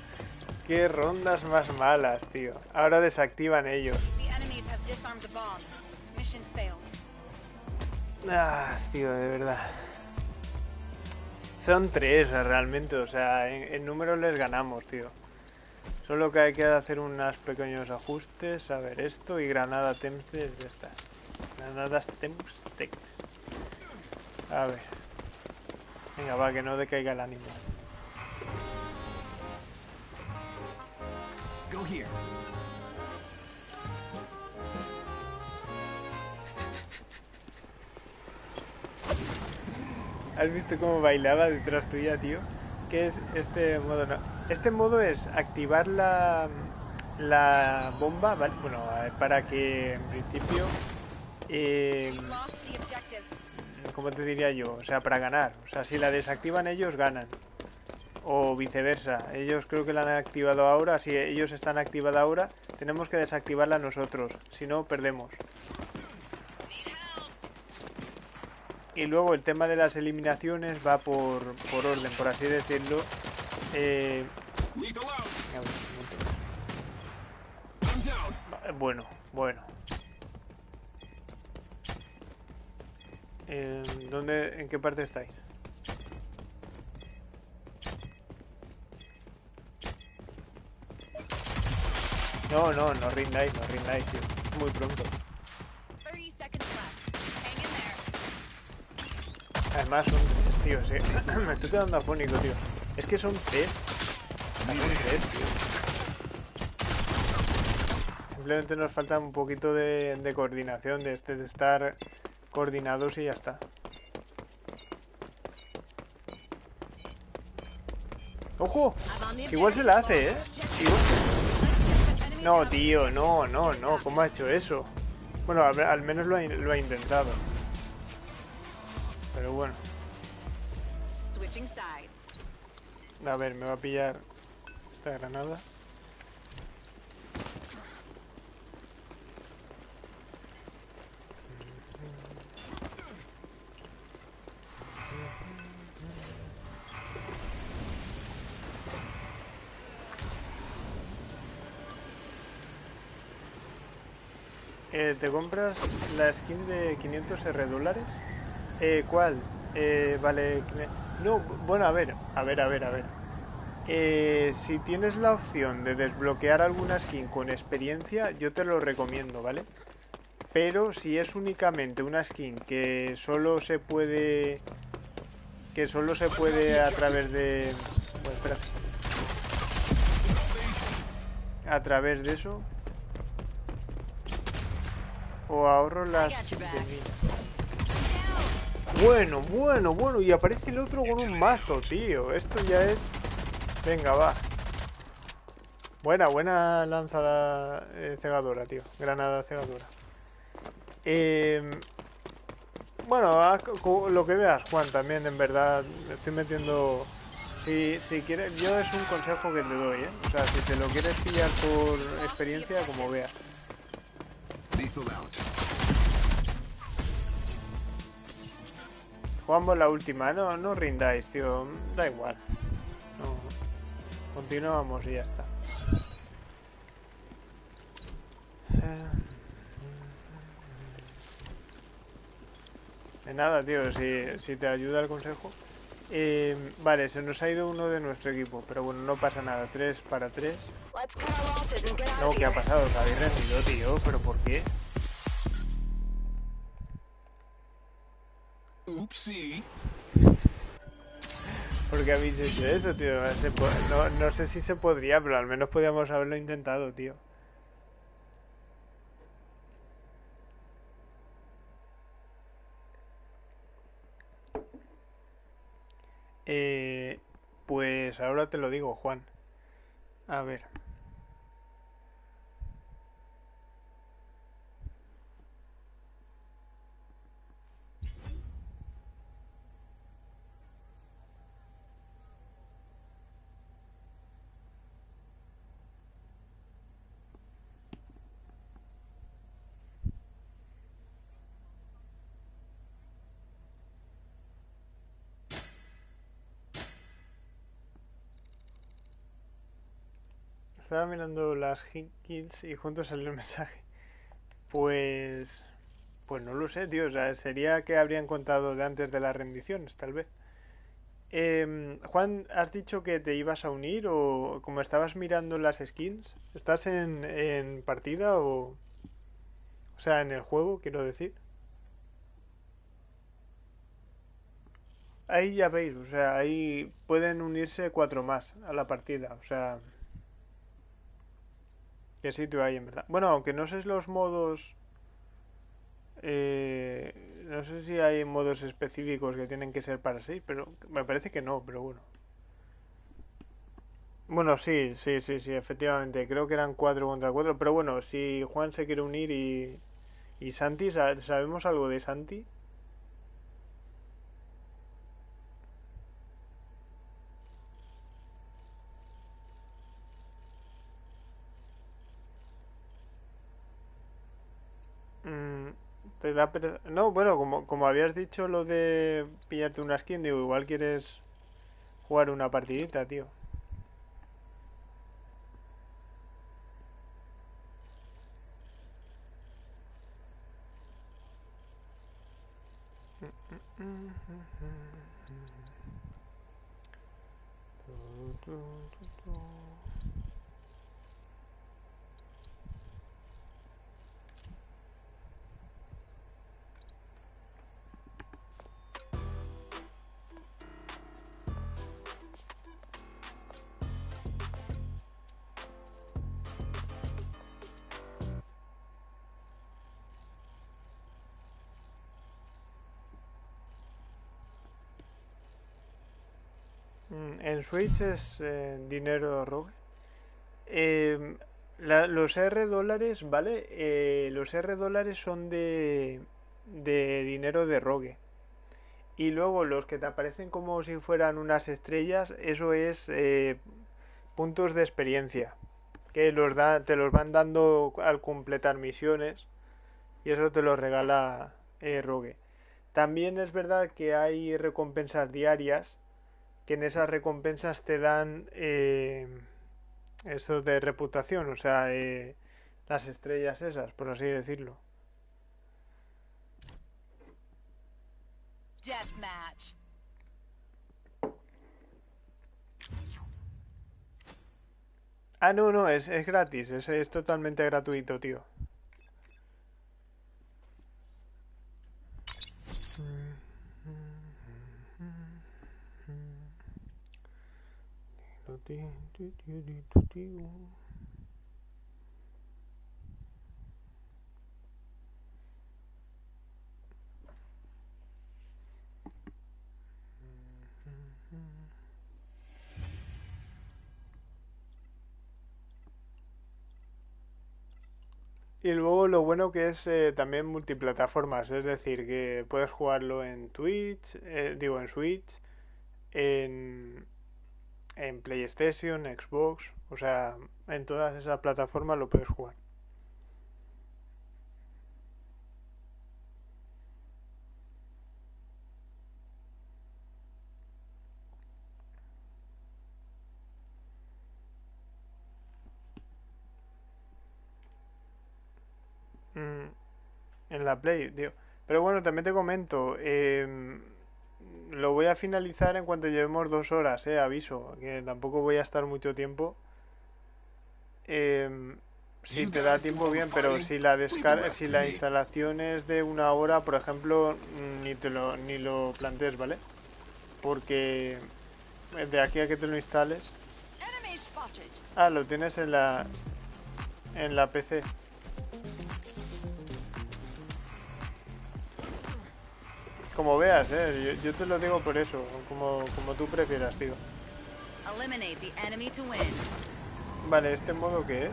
Qué rondas más malas, tío. Ahora desactivan ellos. Ah, tío, de verdad. Son tres realmente, o sea, en, en números les ganamos, tío. Solo que hay que hacer unos pequeños ajustes. A ver, esto y granada temps de estas. Granadas temps. A ver. Venga, va, que no decaiga el ánimo. Go here. ¿Has visto cómo bailaba detrás tuya, tío? ¿Qué es este modo? No. Este modo es activar la, la bomba, ¿vale? Bueno, para que en principio... eh. ¿Cómo te diría yo? O sea, para ganar. O sea, si la desactivan ellos, ganan. O viceversa. Ellos creo que la han activado ahora. Si ellos están activada ahora, tenemos que desactivarla nosotros. Si no, perdemos. Y luego el tema de las eliminaciones va por, por orden, por así decirlo. Eh, Bueno, bueno. Eh, ¿Dónde, en qué parte estáis? No, no, no rindáis, no rindáis, tío. Muy pronto. Además son tres, tío. sí. (clears throat) Me estoy quedando afónico, tío. Es que son tres. Son tío. Simplemente nos falta un poquito de, coordinación, de, este, de estar coordinados y ya está. ¡Ojo! Igual se la hace, ¿eh? No, tío, no, no, no. ¿Cómo ha hecho eso? Bueno, al menos lo ha intentado. Pero bueno. A ver, me va a pillar esta granada. Eh, ¿Te compras la skin de 500 R dólares? Eh, ¿Cuál? Eh, vale. No, bueno, a ver, a ver, a ver, a ver. Eh, si tienes la opción de desbloquear alguna skin con experiencia, yo te lo recomiendo, ¿vale? Pero si es únicamente una skin que solo se puede... Que solo se puede a través de... Bueno, espérate. A través de eso... O ahorro las de. Bueno, bueno, bueno, y aparece el otro con un mazo, tío. Esto ya es... Venga, va. Buena, buena lanzada eh, cegadora, tío. Granada cegadora. Em, bueno, lo que veas, Juan, también, en verdad. Estoy metiendo... Si, si quieres, yo es un consejo que te doy, ¿eh? O sea, si te lo quieres pillar por experiencia, como veas. Jugamos la última, no, no rindáis, tío, da igual. No. Continuamos y ya está. De nada, tío, si, si te ayuda el consejo. Eh, vale, se nos ha ido uno de nuestro equipo, pero bueno, no pasa nada. 3 para 3. Let's cut our losses and get out No, ¿qué ha pasado? ¿Os habéis rendido, tío? ¿Pero por qué? Oopsie. ¿Por qué habéis hecho eso, tío? No, no sé si se podría, pero al menos podíamos haberlo intentado, tío. Eh, pues ahora te lo digo, Juan. A ver. Estaba mirando las kills y juntos salió el mensaje. Pues. Pues no lo sé, tío. O sea, sería que habrían contado de antes de las rendiciones, tal vez. Em, Juan, ¿has dicho que te ibas a unir o como estabas mirando las skins? ¿Estás en, en partida o. O sea, en el juego, quiero decir? Ahí ya veis, o sea, ahí pueden unirse cuatro más a la partida, o sea. ¿Qué sitio hay en verdad? Bueno, aunque no sé los modos. eh, no sé si hay modos específicos que tienen que ser para sí, pero me parece que no, pero bueno. Bueno, sí, sí, sí, sí, efectivamente. Creo que eran 4 contra 4. Pero bueno, si Juan se quiere unir y. ¿Y Santi? ¿Sa- ¿Sabemos algo de Santi? Mm, No, bueno, como, como habías dicho lo de pillarte una skin, digo, igual quieres jugar una partidita, tío. Mm, En Switch es eh, dinero rogue. Em, los R dólares, ¿vale? Eh, los R dólares son de, dinero de rogue. Y luego los que te aparecen como si fueran unas estrellas, eso es eh, puntos de experiencia. Que te los van dando al completar misiones. Y eso te lo regala Rogue. También es verdad que hay recompensas diarias. Que en esas recompensas te dan eh, eso de reputación. O sea, eh, las estrellas esas, por así decirlo. Deathmatch. Ah, no, no, es, es gratis, es, es totalmente gratuito, tío. Y luego lo bueno que es eh, también multiplataformas, es decir, que puedes jugarlo en Twitch, eh, digo en Switch, en, en PlayStation, Xbox, o sea, en todas esas plataformas lo puedes jugar. Mm, en la Play, tío. Pero bueno, también te comento, em, lo voy a finalizar en cuanto llevemos dos horas, eh, aviso, que tampoco voy a estar mucho tiempo. Em, si te da tiempo bien, pero si la descarga, si la instalación es de una hora, por ejemplo, mm, ni te lo, ni lo plantees, ¿vale? Porque de aquí a que te lo instales. Ah, lo tienes en la en la PC. Como veas, eh, yo, yo te lo digo por eso, como, como tú prefieras, tío. Vale, ¿este modo qué es?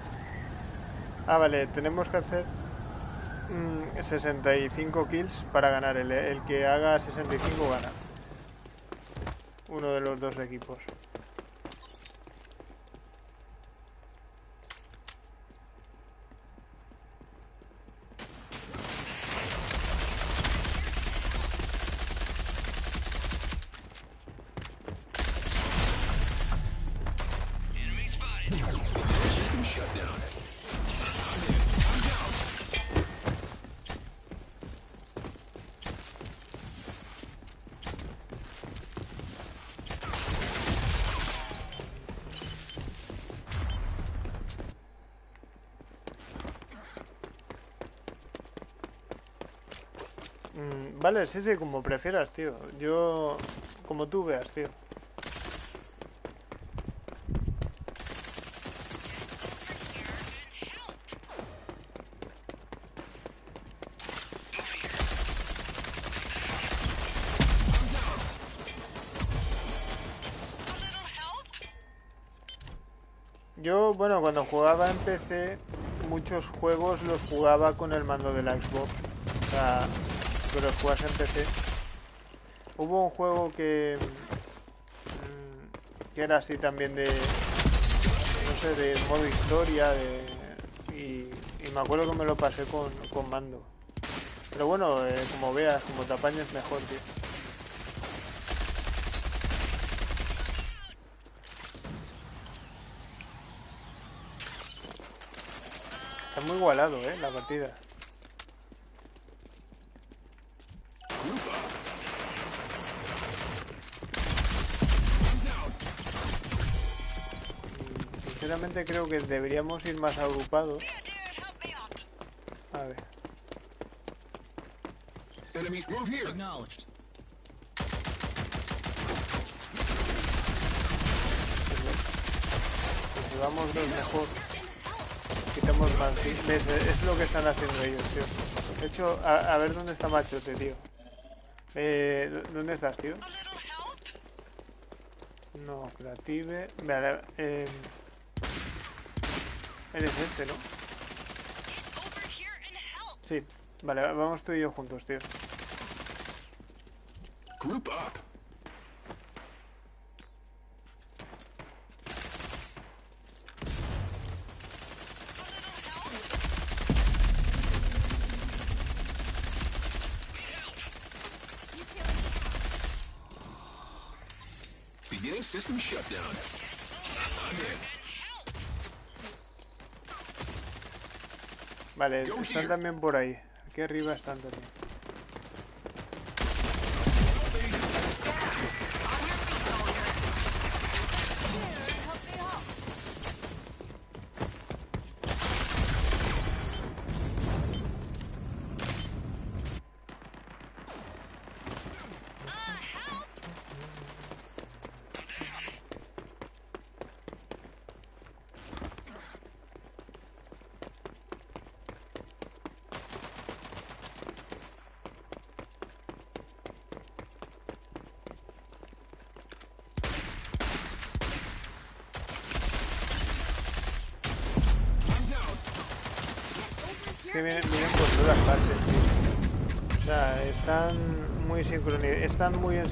Ah, vale, tenemos que hacer mm, 65 kills para ganar. El, el que haga 65 gana. Uno de los dos equipos. Vale, sí, sí, como prefieras, tío. Yo, como tú veas, tío. Yo, bueno, cuando jugaba en PC, muchos juegos los jugaba con el mando de la Xbox. O sea, pero juegas en PC. Hubo un juego que, mm, que era así también de, no sé, de modo historia, de, y, y me acuerdo que me lo pasé con, con mando. Pero bueno, eh, como veas, como te apañes mejor, tío. Está muy igualado, eh, la partida. Sinceramente creo que deberíamos ir más agrupados. A ver. Enemies move here. Acknowledged. Pues dos mejor. Quitamos más. ves, Es lo que están haciendo ellos, tío. De hecho, a, a ver dónde está Machote, tío. Eh, ¿Dónde estás, tío? No, creative. Vale, eh, Eres este, ¿no? Sí. Vale, vamos tú y yo juntos, tío. Group up. Beginning system shutdown. I'm in. Vale, están también por ahí. Aquí arriba están también.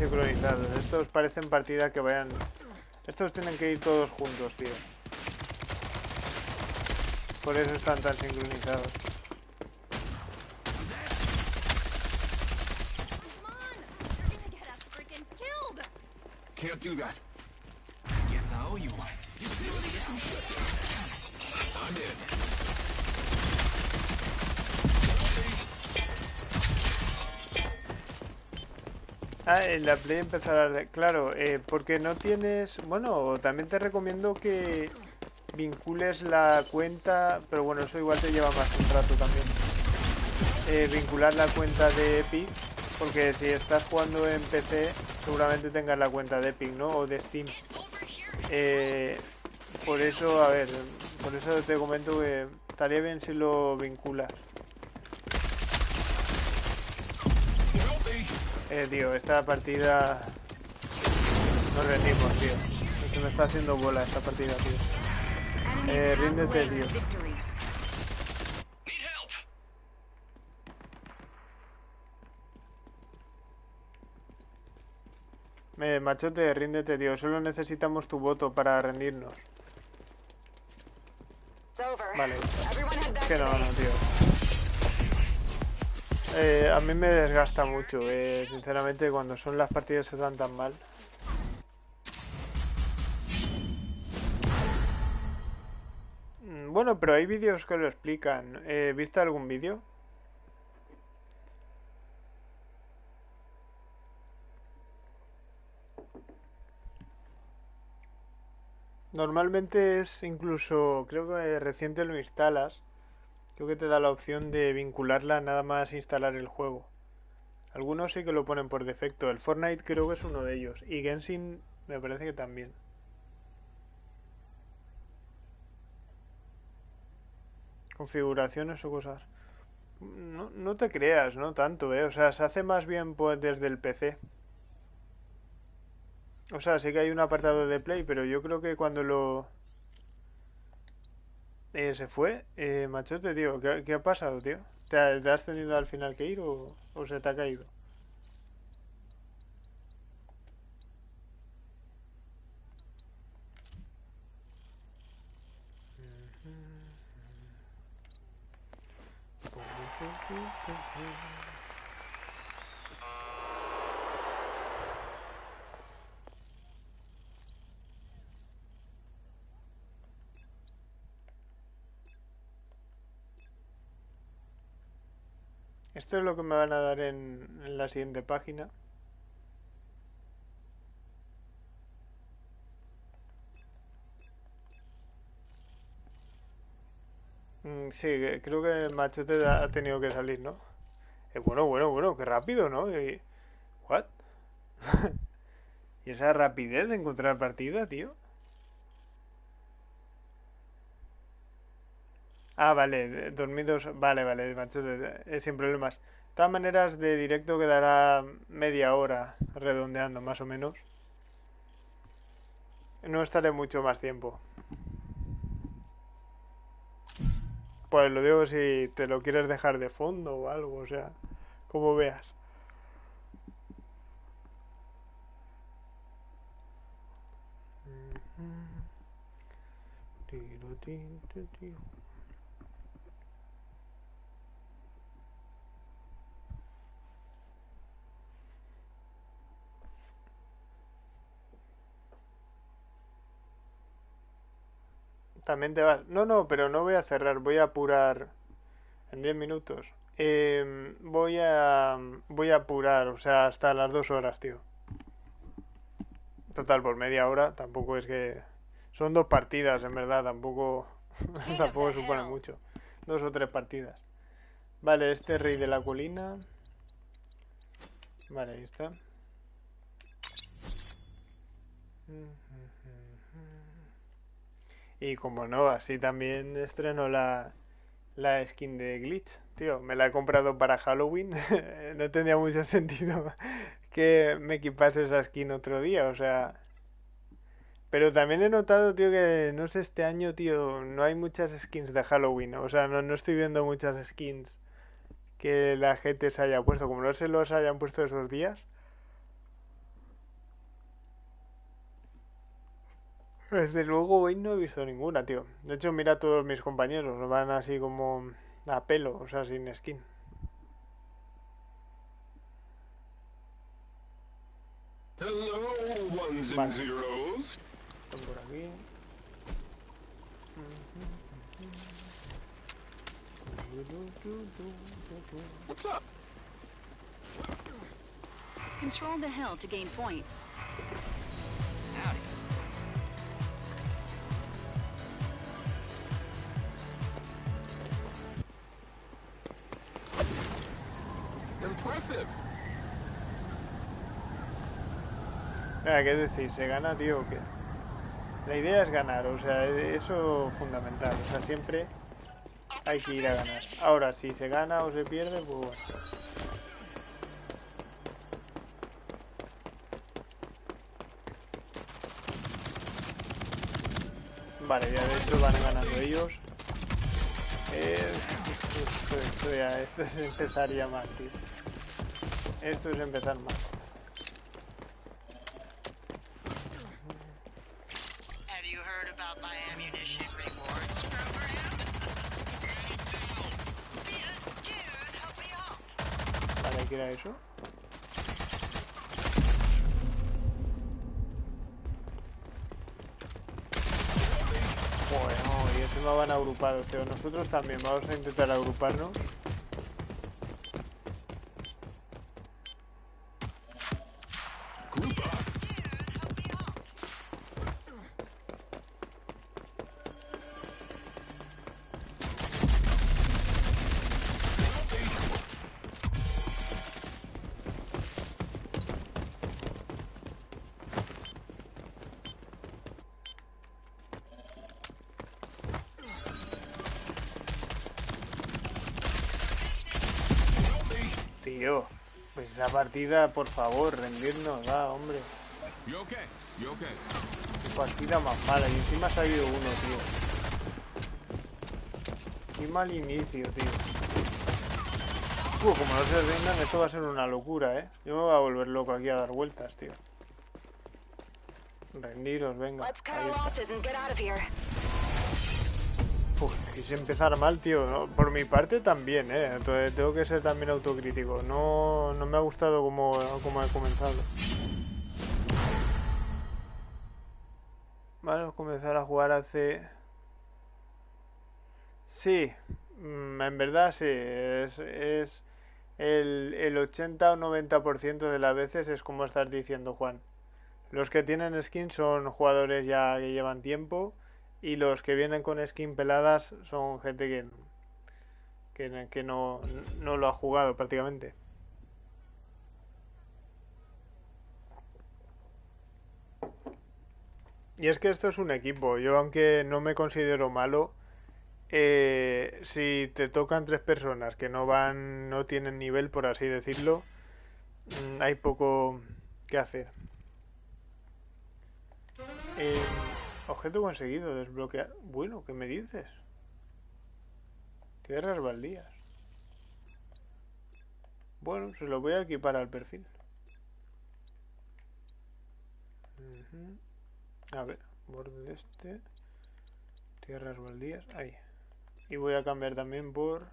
Sincronizados. Estos parecen partida que vayan. Estos tienen que ir todos juntos, tío. Por eso están tan sincronizados. Can't do that. Ah, en la Play empezará... Claro, eh, porque no tienes... Bueno, también te recomiendo que vincules la cuenta... Pero bueno, eso igual te lleva más un rato también. Eh, vincular la cuenta de Epic. Porque si estás jugando en PC, seguramente tengas la cuenta de Epic, ¿no? O de Steam. Eh, por eso, a ver, por eso te comento que estaría bien si lo vinculas. Eh, tío, esta partida... Nos rendimos, tío. Se me está haciendo bola esta partida, tío. Eh, ríndete, tío. Eh, machote, ríndete, tío. Solo necesitamos tu voto para rendirnos. Vale. Que no, no, tío. Eh, a mí me desgasta mucho, eh, sinceramente, cuando son las partidas se dan tan mal. Mm, Bueno, pero hay vídeos que lo explican. Eh, ¿Viste algún vídeo? Normalmente es incluso, creo que reciente lo instalas. Creo que te da la opción de vincularla nada más instalar el juego. Algunos sí que lo ponen por defecto. El Fortnite creo que es uno de ellos. Y Genshin me parece que también. Configuraciones o cosas. No, no te creas, no tanto, ¿eh? O sea, se hace más bien pues, desde el PC. O sea, sí que hay un apartado de Play, pero yo creo que cuando lo... Eh, se fue, eh, machote, tío. ¿Qué, qué ha pasado, tío? ¿Te, te has tenido al final que ir o, o se te ha caído? Esto es lo que me van a dar en, la siguiente página. Mm, sí, creo que Machote ha ha tenido que salir, ¿no? Eh, bueno, bueno, bueno, qué rápido, ¿no? Y- ¿What? (laughs) ¿Y esa rapidez de encontrar partida, tío? Ah, vale, dormidos. Vale, vale, machote, eh, sin problemas. De todas maneras, de directo quedará media hora, redondeando más o menos. No estaré mucho más tiempo. Pues lo digo si te lo quieres dejar de fondo o algo, o sea, como veas. Tiro, tin, ti, También te vas. No, no, pero no voy a cerrar, voy a apurar en 10 minutos. Em, voy a voy a apurar, o sea, hasta las dos horas, tío. Total, por media hora, tampoco es que... Son dos partidas, en verdad, tampoco, (laughs) tampoco supone mucho. Dos o tres partidas. Vale, este rey de la colina. Vale, ahí está. Y como no, así también estreno la, la skin de Glitch. Tío, me la he comprado para Halloween. (laughs) no tenía mucho sentido (laughs) que me equipase esa skin otro día, o sea... Pero también he notado, tío, que no sé, este año, tío, no hay muchas skins de Halloween. O sea, no, no estoy viendo muchas skins que la gente se haya puesto. Como no se los hayan puesto esos días. Desde luego hoy no he visto ninguna, tío. De hecho, mira a todos mis compañeros, van así como a pelo, o sea, sin skin. Hello, ones and zeros. Están por aquí. What's up? Control the hill to gain points. Howdy. Impressive. ¿qué decir? ¿Se gana, tío, o qué? La idea es ganar, o sea, eso fundamental. O sea, siempre hay que ir a ganar. Ahora, si se gana o se pierde, pues bueno. Vale, ya de hecho van ganando ellos. Eh, (laughs) esto, esto ya, esto es empezar ya mal, tío. Esto es empezar mal. Have you heard about my ammunition rewards program? Dude, help me out. Vale, ¿qué era eso? Joder, no, y encima van agrupados, pero nosotros también vamos a intentar agruparnos. Partida, por favor, rendirnos, va, hombre. Qué partida más mala, y encima ha salido uno, tío. Qué mal inicio, tío. Uh, como no se rindan, esto va a ser una locura, ¿eh? Yo me voy a volver loco aquí a dar vueltas, tío. Rendiros, venga. Let's cut ahí está. Quise empezar mal, tío. Por mi parte también, ¿eh? Entonces tengo que ser también autocrítico. No, no me ha gustado como, como he comenzado. Vale, comenzar a jugar hace... Sí, mm, en verdad sí. Es, es el, el 80 o 90% de las veces es como estás diciendo, Juan. Los que tienen skin son jugadores ya que llevan tiempo y los que vienen con skin peladas son gente que, que, que no, no lo ha jugado prácticamente. Y es que esto es un equipo. Yo, aunque no me considero malo, eh, si te tocan tres personas que no van, no tienen nivel, por así decirlo, mm, hay poco que hacer. Eh, objeto conseguido, desbloquear. Bueno, ¿qué me dices? Tierras baldías. Bueno, se lo voy a equipar al perfil. A ver, borde de este. Tierras baldías. Ahí. Y voy a cambiar también por...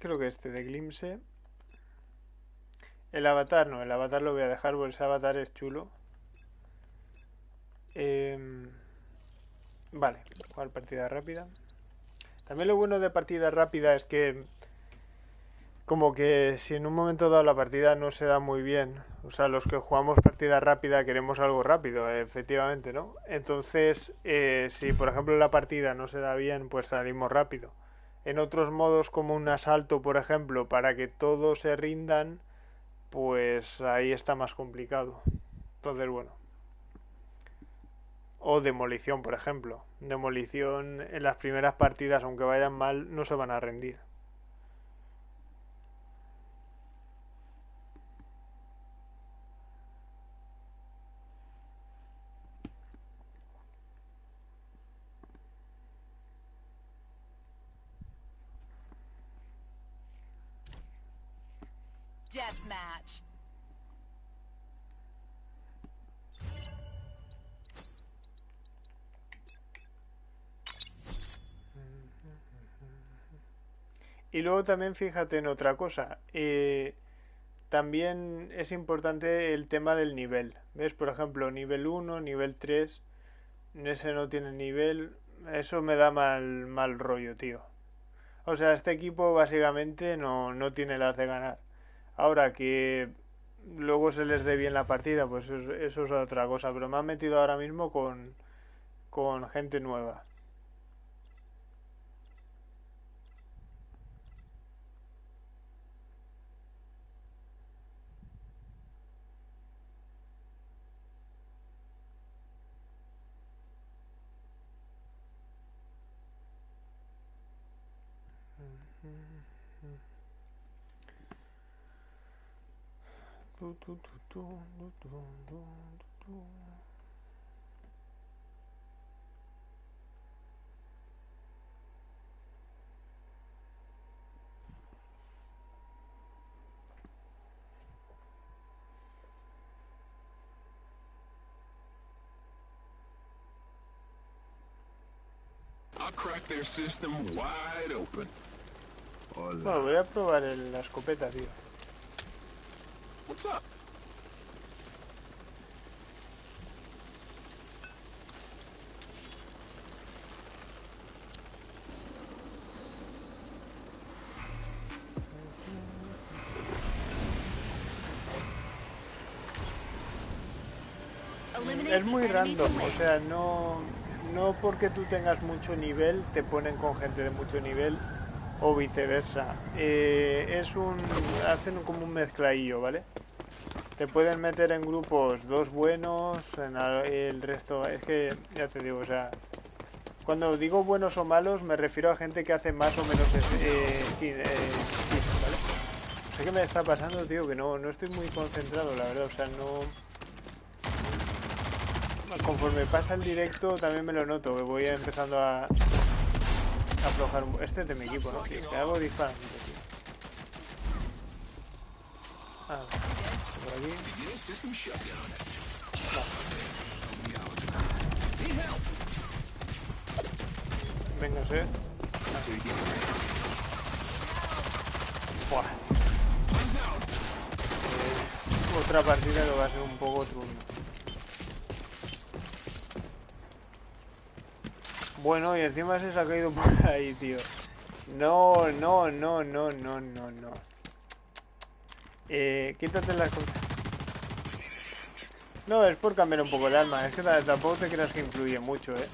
Creo que este de Glimpse. El avatar no, el avatar lo voy a dejar porque ese avatar es chulo. Em, vale, jugar partida rápida. También lo bueno de partida rápida es que como que si en un momento dado la partida no se da muy bien, o sea, los que jugamos partida rápida queremos algo rápido, efectivamente, ¿no? Entonces, eh, si por ejemplo la partida no se da bien, pues salimos rápido. En otros modos como un asalto, por ejemplo, para que todos se rindan, pues ahí está más complicado. Entonces, bueno. O demolición, por ejemplo. Demolición en las primeras partidas, aunque vayan mal, no se van a rendir. Deathmatch. Y luego también fíjate en otra cosa. eh, también es importante el tema del nivel. ¿Ves? Por ejemplo, nivel 1, nivel 3. Ese no tiene nivel. Eso me da mal, mal rollo, tío. O sea, este equipo básicamente no, no tiene las de ganar. Ahora que luego se les dé bien la partida, pues eso, eso es otra cosa. Pero me han metido ahora mismo con, con gente nueva. Tu, tu, tu, tu, tu, tu, tu, tu. I'll crack their system wide open. Bueno, voy a probar el- la escopeta, tío. What's up? Eliminate Es muy random, o sea, no, no porque tú tengas mucho nivel te ponen con gente de mucho nivel o viceversa. Eh, es un, hacen como un mezcladillo, ¿vale? Te pueden meter en grupos dos buenos, el resto, es que ya te digo, o sea, cuando digo buenos o malos me refiero a gente que hace más o menos eh, eh, ¿vale? No sé qué me está pasando, tío, que no, no estoy muy concentrado, la verdad, o sea, no... Conforme pasa el directo también me lo noto, que voy empezando a, aflojar. Este es de mi equipo, ¿no? Tío, que hago disparando, tío. Ah, por aquí. Venga, sé. Buah. Eh, otra partida que va a ser un poco trunca. Bueno, y encima se ha caído por ahí, tío. No, no, no, no, no, no, no. Eh, quítate las cosas. No, es por cambiar un poco el arma. Es que ta- tampoco te creas que influye mucho, eh.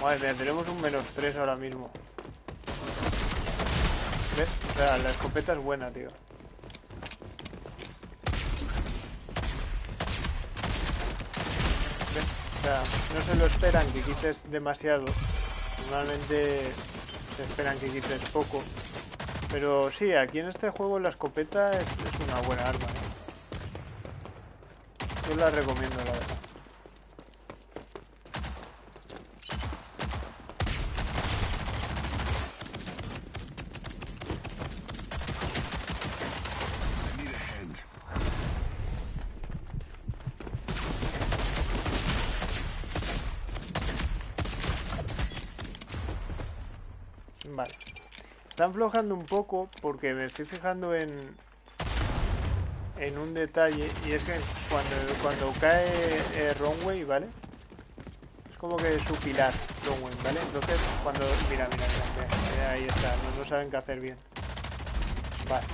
Madre mía, tenemos un menos 3 ahora mismo. ¿Ves? O sea, la escopeta es buena, tío. ¿Ves? Sea, no se lo esperan que quites demasiado. Normalmente se esperan que quites poco. Pero sí, aquí en este juego la escopeta es, es una buena arma. ¿eh? Yo la recomiendo, la verdad. Vale. Están flojando un poco porque me estoy fijando en en un detalle y es que cuando, cuando cae eh, Runway, ¿vale? Es como que su pilar, Runway, ¿vale? Entonces cuando... Mira, mira, mira, mira, ahí está, no, no saben qué hacer bien. Vale.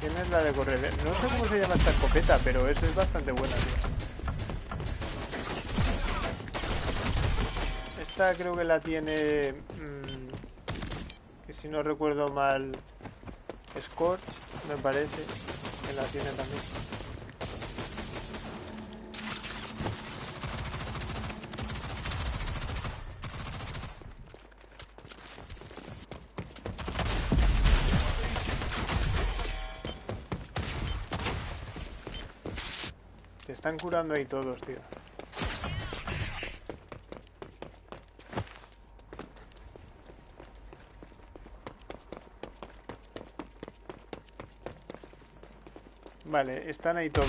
Beginning system shutdown. ¿Quién es la de correr? No sé cómo se llama esta escopeta, pero esa es bastante buena, tío. Esta creo que la tiene... mm, que si no recuerdo mal... Scorch, me parece. Que la tiene también. Se están curando ahí todos, tío. Vale, están ahí todos.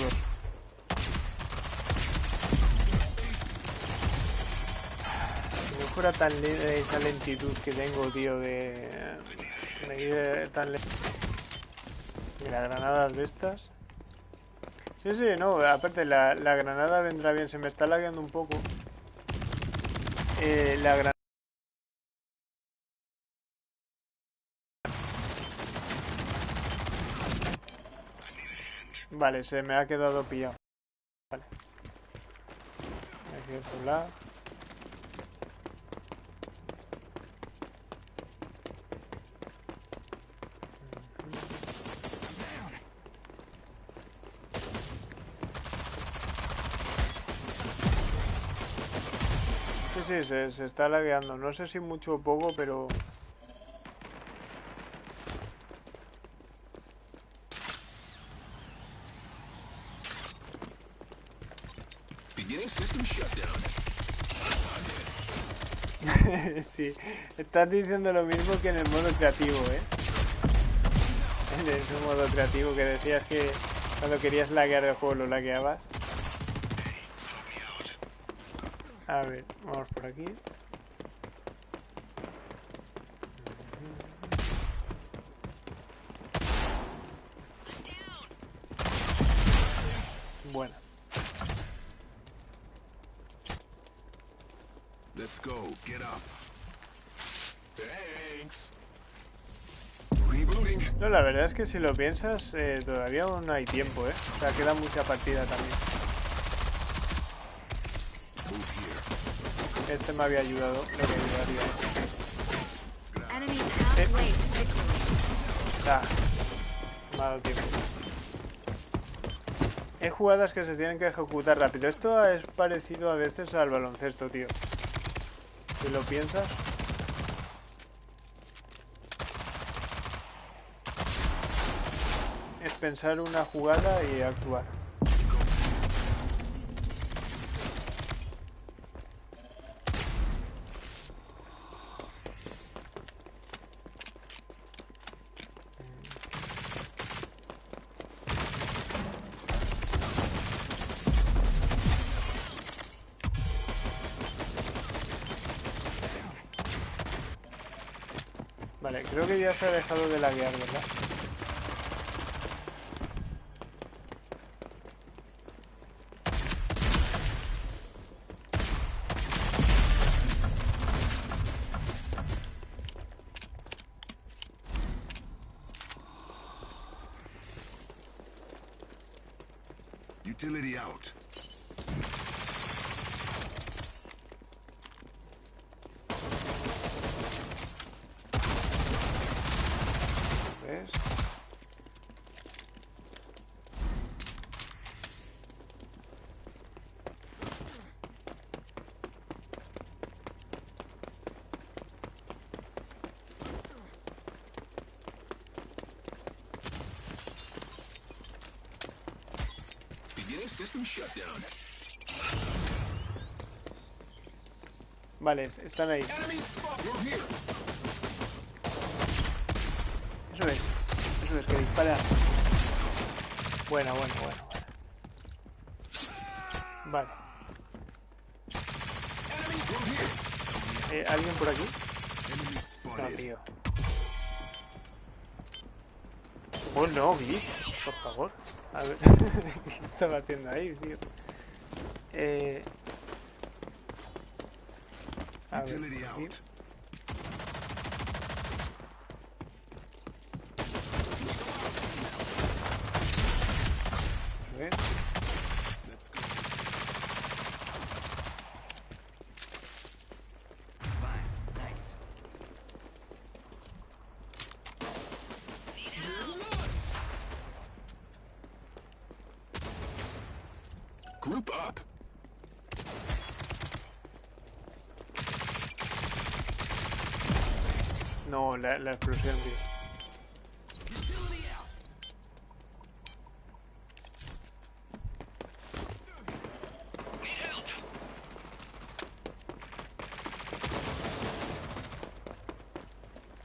Si no fuera tan leve esa lentitud que tengo, tío, de... ir tan lento. Mira, granadas de estas. Sí, sí, no, aparte la, la granada vendrá bien, se me está lagueando un poco. Eh, la granada... Vale, se me ha quedado pillado. Vale. Aquí lado. Sí, se, está lagueando. No sé si mucho o poco, pero... (laughs) Sí, estás diciendo lo mismo que en el modo creativo, ¿eh? En ese modo creativo que decías que cuando querías laguear el juego lo lagueabas. A ver, vamos por aquí. Bueno, Let's go. Get up. Thanks. Rebooting. no, la verdad es que si lo piensas, eh, todavía aún hay tiempo, ¿eh? O sea, queda mucha partida también. Move here. Este me había ayudado, lo que ayudaría. Victory. Ah, tiempo. Hay jugadas que se tienen que ejecutar rápido. Esto es parecido a veces al baloncesto, tío. Si lo piensas. Es pensar una jugada y actuar. Se ha dejado de laguear, ¿verdad? Utility out. ¿Ves? Beginning system shutdown. Vale, es- están ahí. Eso es. Eso es, que dispara. Bueno, bueno, bueno. Vale. Eh, ¿Alguien por aquí? No, tío. Oh, no, por favor. A ver, ¿qué (laughs) estaba haciendo ahí, tío? Eh... A ver, aquí. out. A ver. Let's go. Fine. Thanks. Group up. No, la, explosión, tío. Utility out.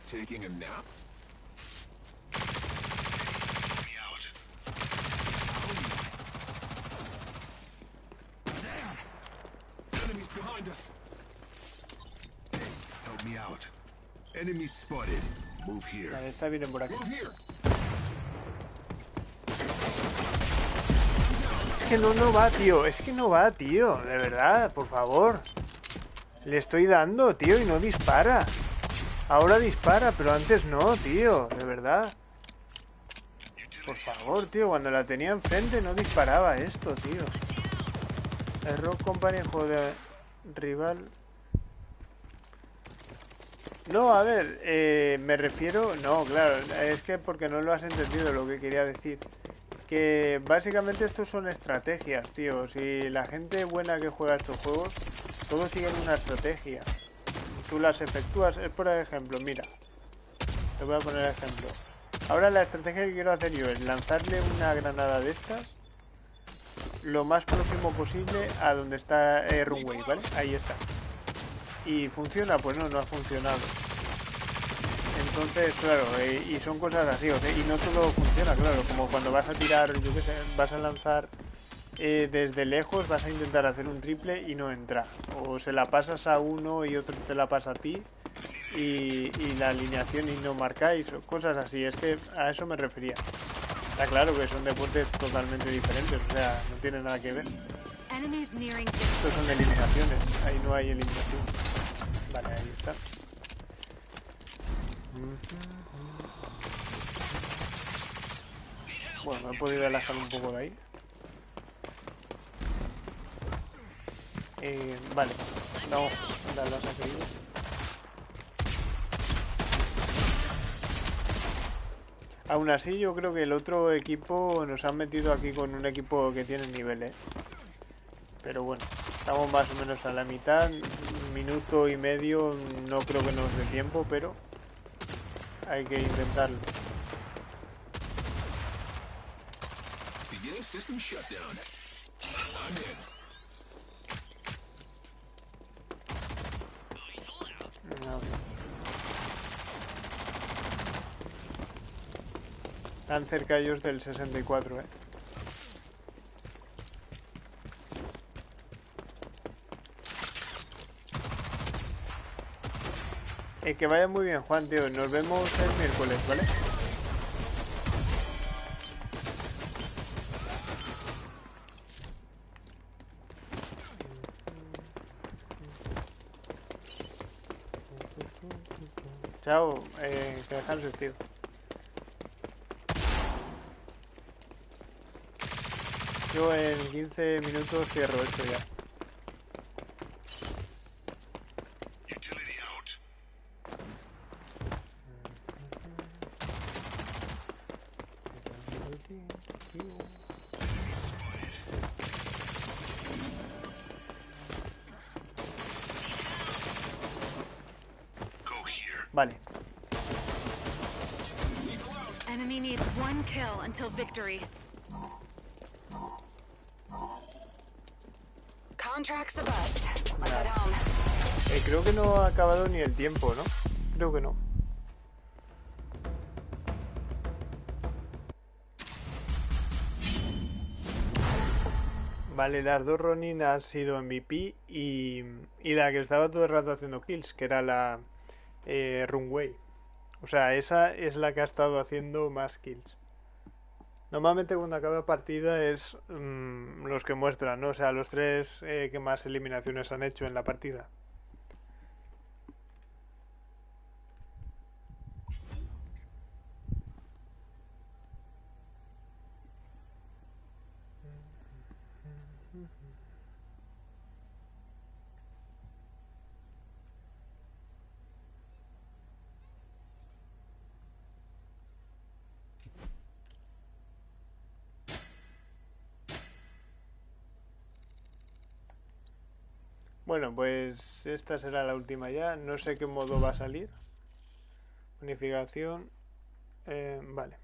Taking a nap. Enemies behind us. Help me out. Enemy spotted. Move here. Vale, esta viene por aquí. Es que no, no va, tío. Es que no va, tío. De verdad, por favor. Le estoy dando, tío, y no dispara. Ahora dispara, pero antes no, tío. De verdad. Por favor, tío. Cuando la tenía enfrente no disparaba esto, tío. Company, juego de rival. No, a ver, eh, me refiero... No, claro, es que porque no lo has entendido lo que quería decir. Que básicamente estos son estrategias, tío. Si la gente buena que juega estos juegos, todos siguen una estrategia. Tú las efectúas, es por ejemplo, mira. Te voy a poner ejemplo. Ahora la estrategia que quiero hacer yo es lanzarle una granada de estas lo más próximo posible a donde está eh, Runway, ¿vale? Ahí está. ¿Y funciona? Pues no, no ha funcionado. Entonces, claro, eh, y son cosas así, o sea, y no todo funciona, claro, como cuando vas a tirar, yo qué sé, vas a lanzar eh, desde lejos, vas a intentar hacer un triple y no entra. O se la pasas a uno y otro te la pasa a ti y, y la alineación y no marcáis, o cosas así, es que a eso me refería. Está claro que son deportes totalmente diferentes, o sea, no tiene nada que ver. Estos son eliminaciones, ahí no hay eliminación. Vale, ahí está. Bueno, he podido alejar un poco de ahí. Eh, vale, no, la las ha caído. Aún así, yo creo que el otro equipo nos han metido aquí con un equipo que tiene nivel, ¿eh? Pero bueno, estamos más o menos a la mitad, un minuto y medio, no creo que nos dé tiempo, pero hay que intentarlo. System shutdown. I'm in. Cerca ellos del 64, eh. Eh, que vaya muy bien, Juan, tío. Nos vemos el miércoles, ¿vale? Chao, eh, que descanses, tío. Yo en 15 minutos cierro esto ya. Until victory. Contract's a bust. Let's head home. Eh, creo que no ha acabado ni el tiempo, ¿no? Creo que no. Vale, las dos Ronin han sido MVP y, y la que estaba todo el rato haciendo kills, que era la eh, Runway. O sea, esa es la que ha estado haciendo más kills. Normalmente cuando acaba partida es mm, los que muestran, ¿no? O sea, los tres eh, que más eliminaciones han hecho en la partida. Bueno, pues esta será la última ya. No sé qué modo va a salir. Unificación. Eh, vale.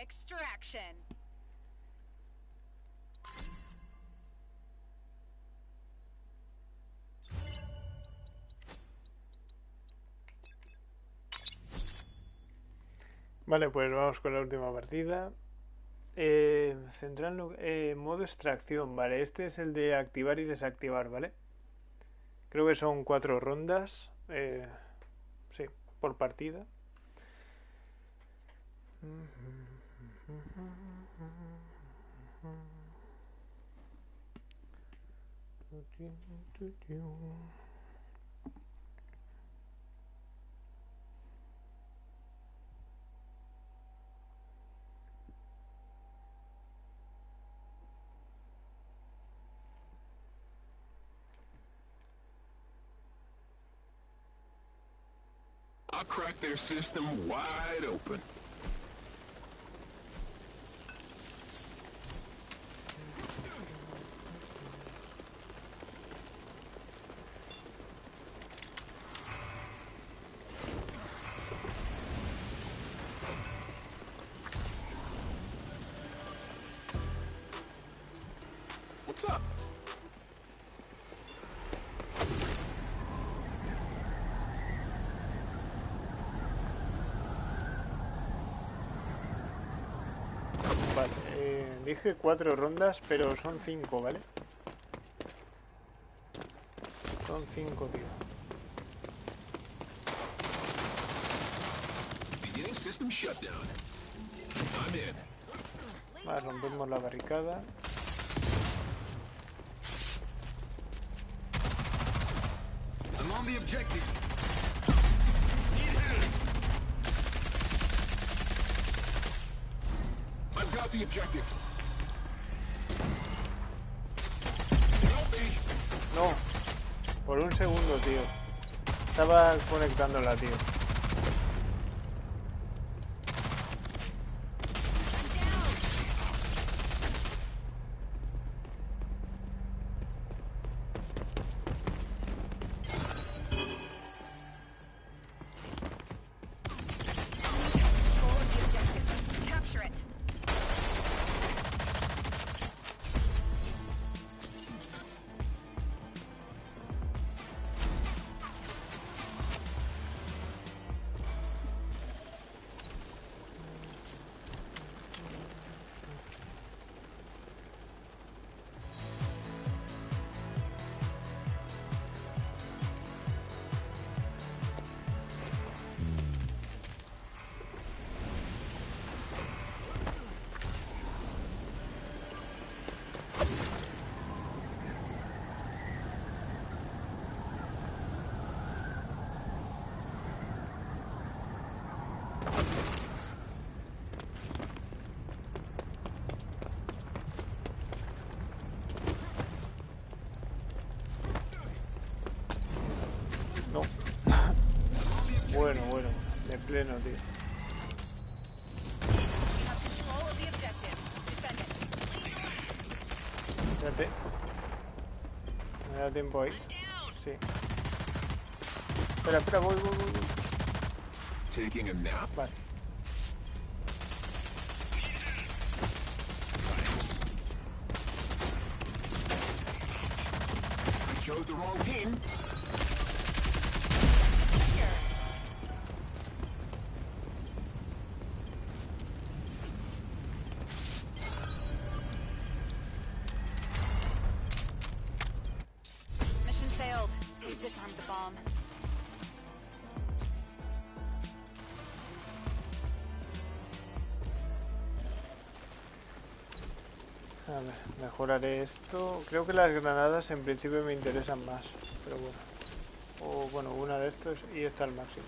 Extraction. Vale, pues vamos con la última partida. Eh, central, eh, modo extracción, vale. Este es el de activar y desactivar, ¿vale? Creo que son cuatro rondas. eh, sí, por partida. I'll crack their system wide open. Dije cuatro rondas, pero son cinco, ¿vale? Son cinco, tío. System shutdown. I'm in. Vale, rompemos la barricada. I'm on the objective. I've got the objective. Por un segundo, tío. Estaba conectándola, tío. Tiempo ahí. Sí. Espera, espera, voy, voy, voy. voy. Taking a nap? Vale. Esto. Creo que las granadas en principio me interesan más. Pero bueno. O bueno, una de estos y esta al máximo.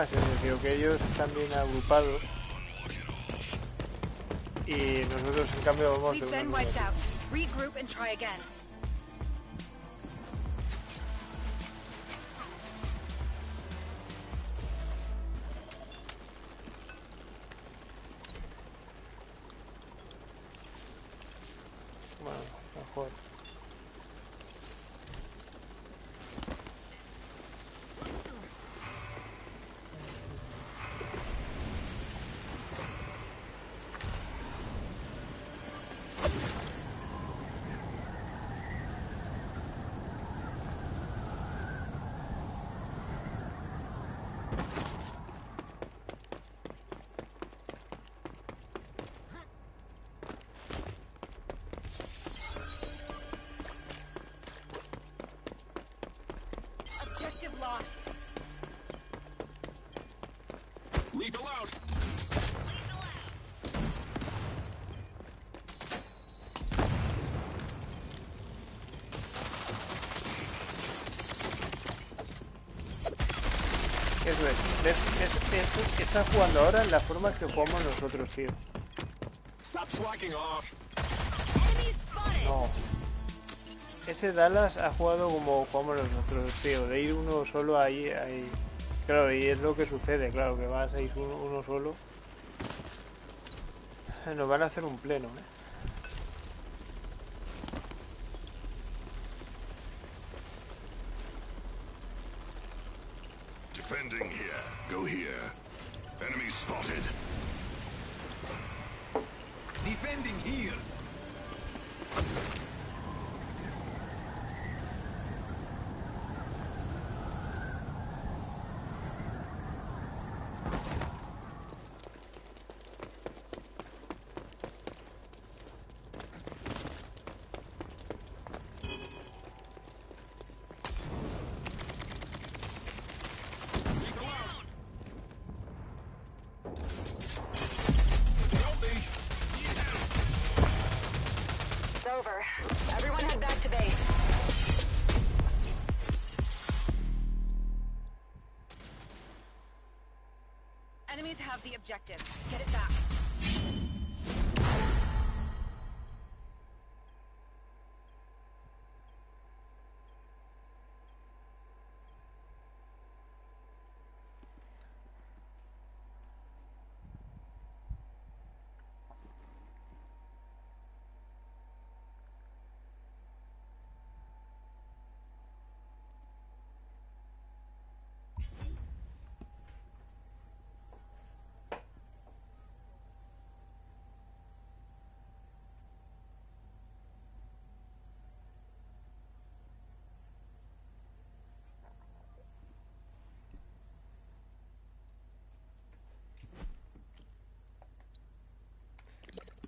Ese, tío, que ellos están bien agrupados. Y nosotros en cambio vamos de We've Eso es. Es, es- está jugando ahora en la forma que jugamos nosotros, tío. Stop slacking off! Enemies spotted. No. Ese Dallas ha jugado como jugamos nosotros, tío. De ir uno solo ahí, ahí. Claro, y es lo que sucede, claro, que vas a ir uno, uno solo. Nos van a hacer un pleno, ¿eh? Have the objective. Get it back.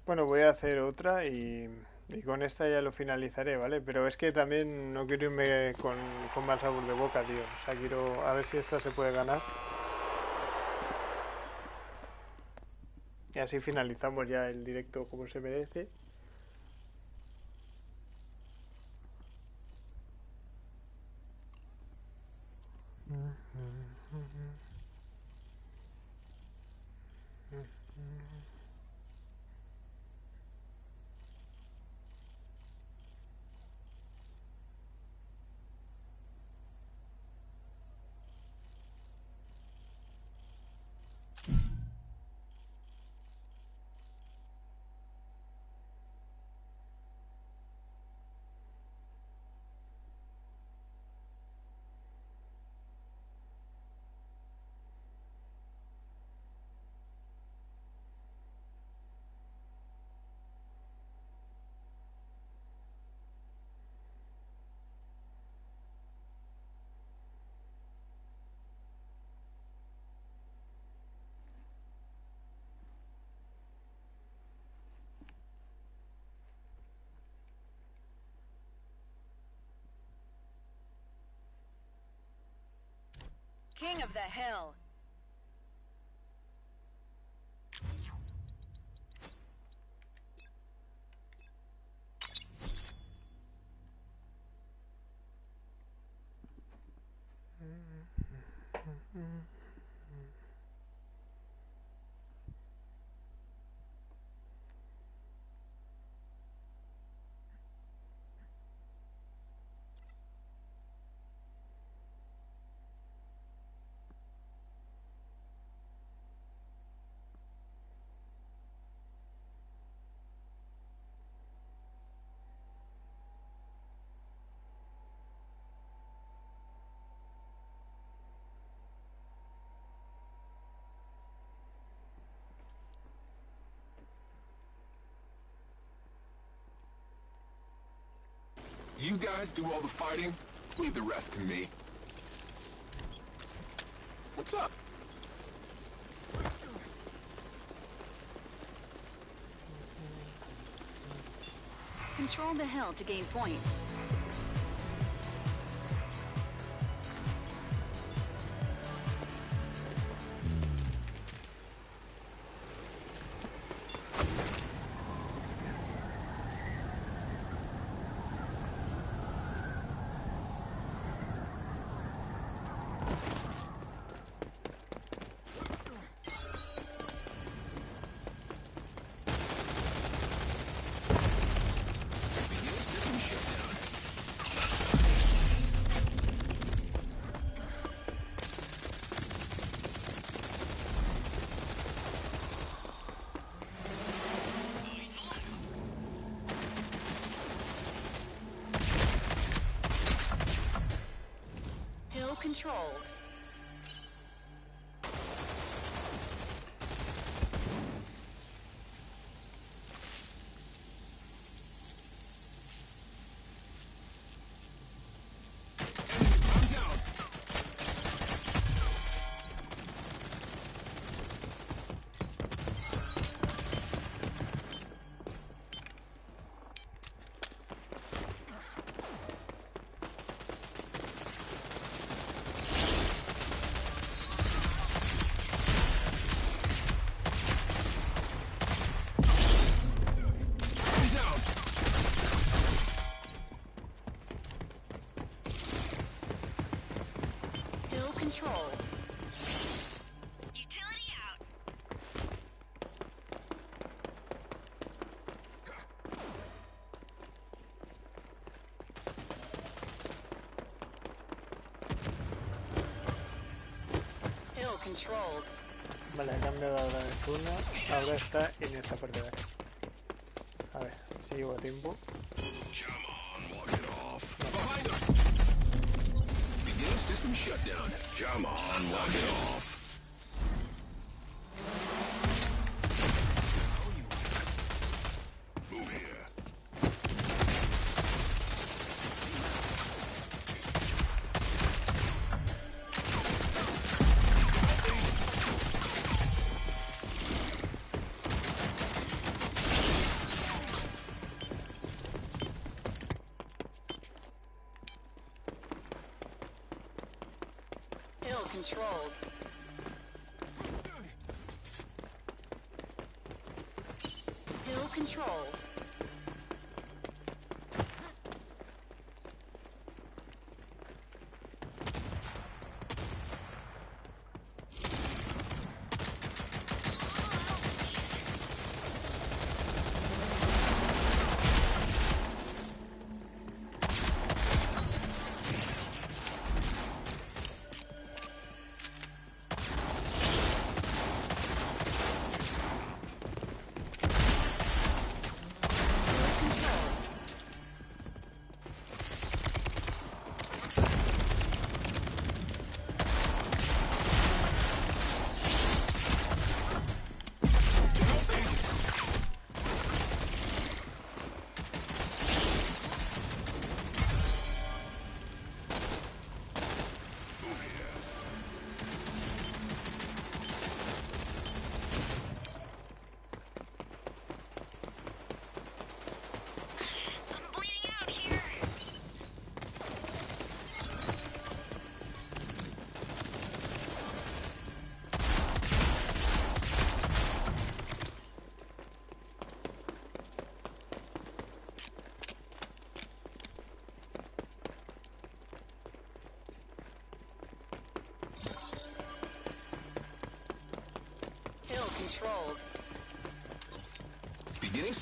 Bueno, voy a hacer otra y, y con esta ya lo finalizaré, ¿vale? Pero es que también no quiero irme con, con mal sabor de boca, tío. O sea, quiero a ver si esta se puede ganar. Y así finalizamos ya el directo como se merece. King of the hill. You guys do all the fighting. Leave the rest to me. What's up? Control the hill to gain points. Vale, ha cambiado ahora de zona. Ahora está en esta parte de aquí. A ver, si llego a tiempo. System shutdown. Come on, walk it off.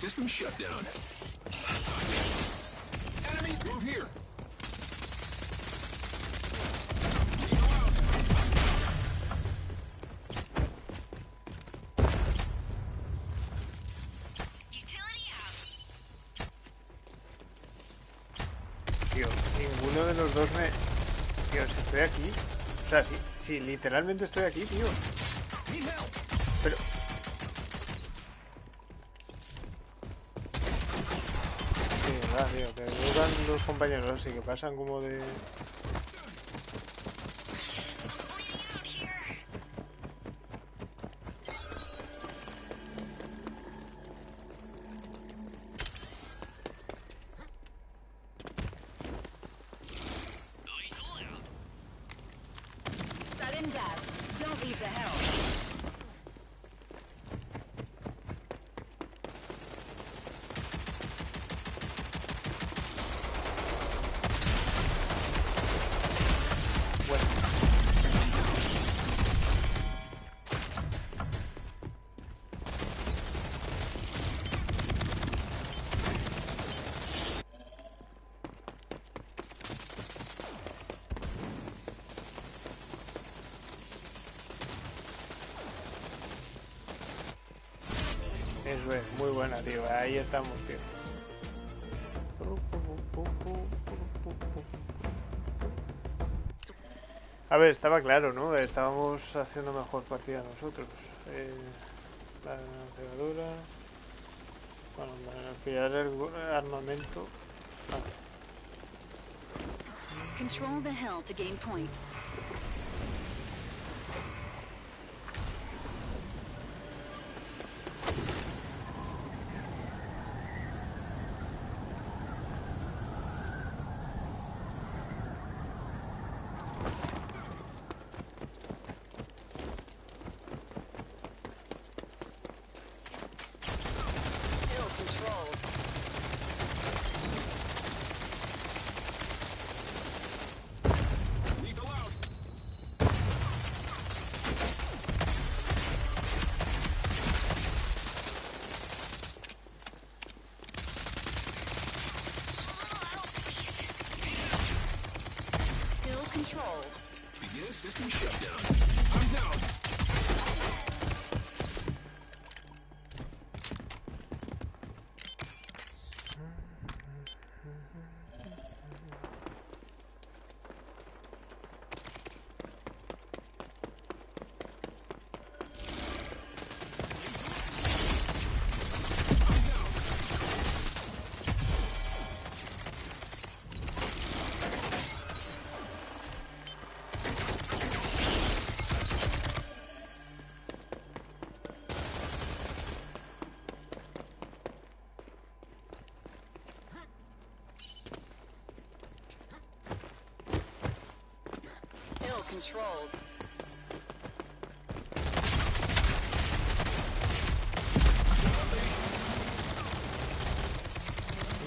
System shutdown. Enemies, move here. Utility out. Tío, ninguno de los dos me... Tío, si estoy aquí... O sea, sí, sí, literalmente estoy aquí, tío. Pero... Sí, verdad, tío, que dudan los compañeros así, que pasan como de... buena, tío. Ahí estamos, tío. A ver, estaba claro, ¿no? Estábamos haciendo mejor partida nosotros. Eh, la lanzadora. Bueno, pillar el armamento. Control the hill to gain points.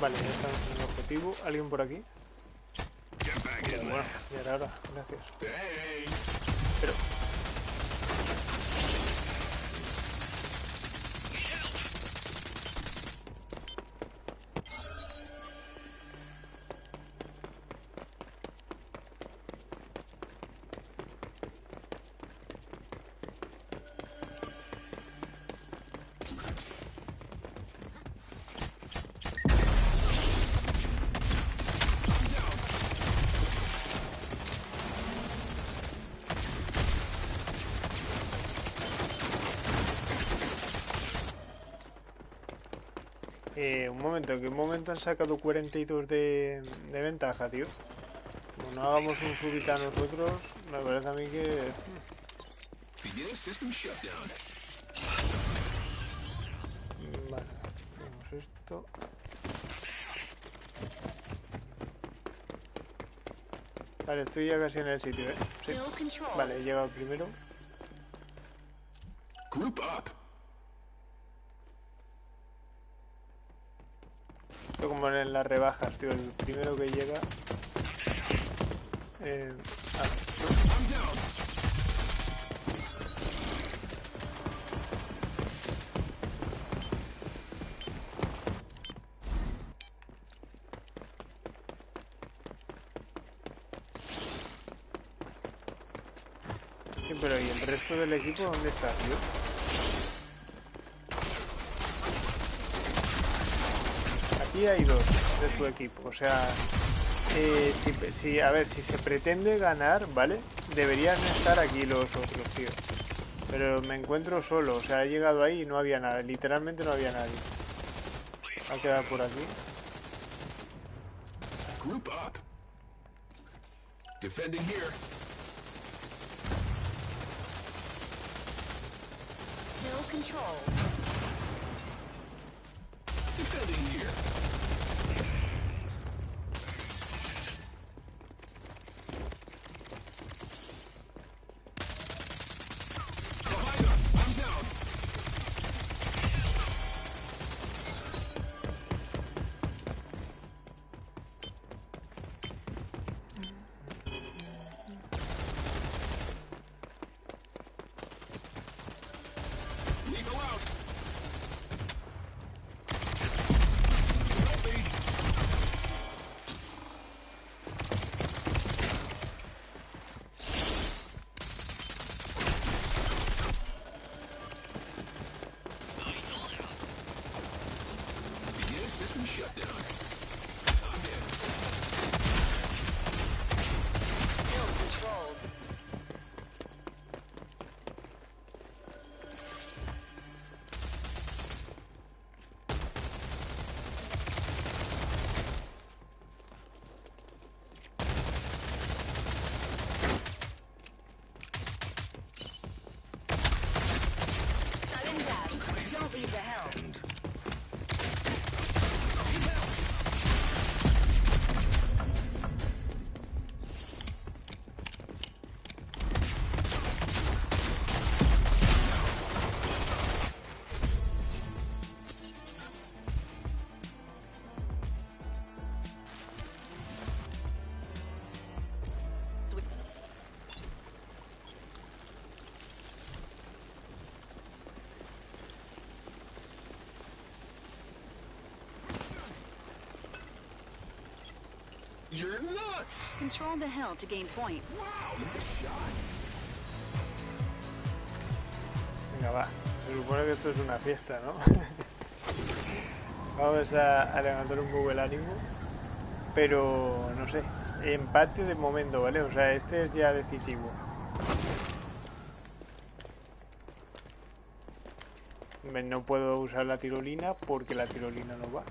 Vale, ya estamos en el objetivo. ¿Alguien por aquí? Bueno, ya era hora. Gracias. Eh, un momento, ¿en qué momento han sacado 42 de, de ventaja, tío? Como no hagamos un subita nosotros, me parece a mí que... Vale, hacemos esto. Vale, estoy ya casi en el sitio, ¿eh? Sí. Vale, he llegado primero. Group up. Esto como en las rebajas, tío. El primero que llega... Eh, pero ¿y el resto del equipo dónde está, tío? Hay dos de su equipo, o sea... eh, si, si- a ver, si se pretende ganar, ¿vale? Deberían estar aquí los otros, tío. Pero me encuentro solo, o sea, he llegado ahí y no había nada, literalmente no había nadie. Va a quedar por aquí. Group up. Defending here. You're nuts. Control the hill to gain points. Wow, nice shot. Venga, va. Se supone que esto es una fiesta, ¿no? (laughs) Vamos a, a levantar un poco el ánimo. Pero, no sé. Empate de momento, ¿vale? O sea, este es ya decisivo. No puedo usar la tirolina porque la tirolina no va.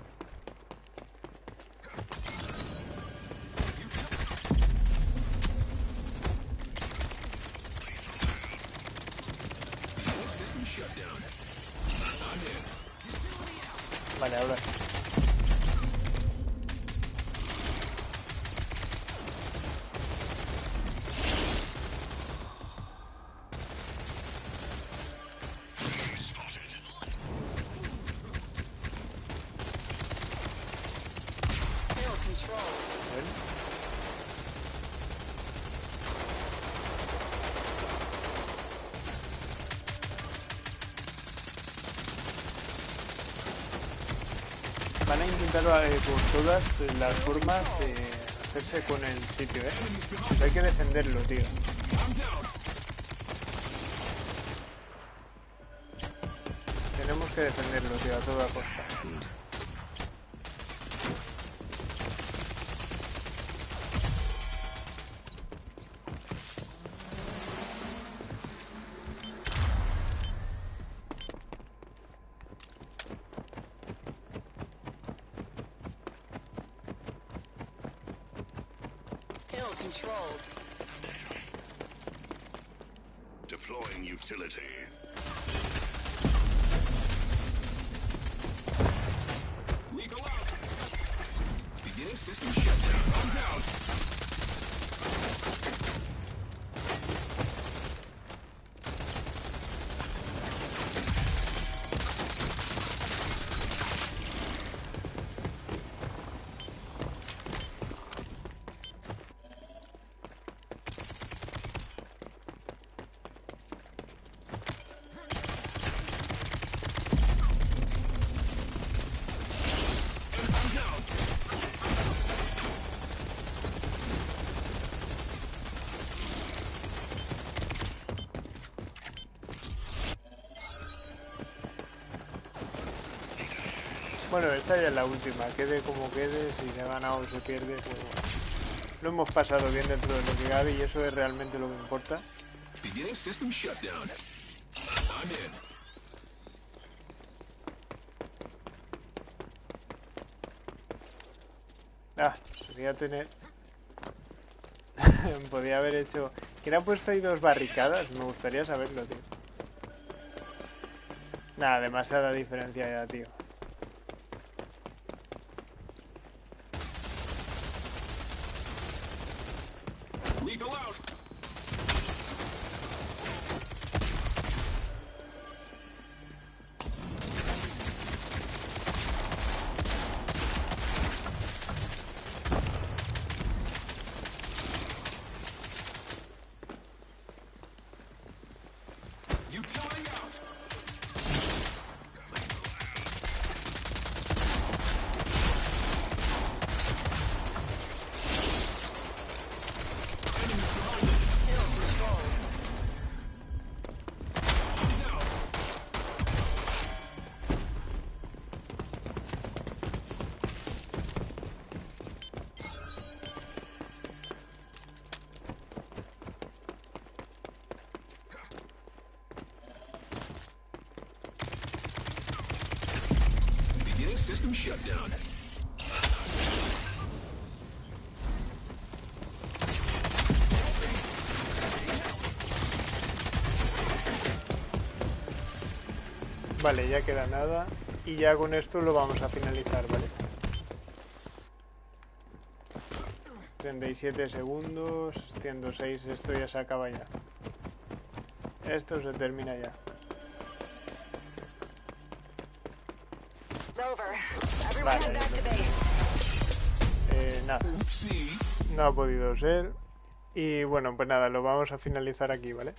Begin system shutdown. I'm in. Vale, ahora intentar eh, por todas las formas eh, hacerse con el sitio, ¿eh? Pues hay que defenderlo, tío. Tenemos que defenderlo, tío, a toda costa. Esta ya es la última. Quede como quede, si se ha ganado o se pierde. pero Lo hemos pasado bien dentro de lo que cabe y eso es realmente lo que importa. Ah, podría tener... (laughs) Podría haber hecho... ¿Quién ha puesto ahí dos barricadas? Me gustaría saberlo, tío. Nada, demasiada diferencia ya, tío. Vale, ya queda nada. Y ya con esto lo vamos a finalizar, ¿vale? 37 segundos, 106, esto ya se acaba ya. Esto se termina ya. It's over. Everyone Vale, head back to vale. base. Eh, nada, no ha podido ser. Y bueno, pues nada, lo vamos a finalizar aquí, ¿vale?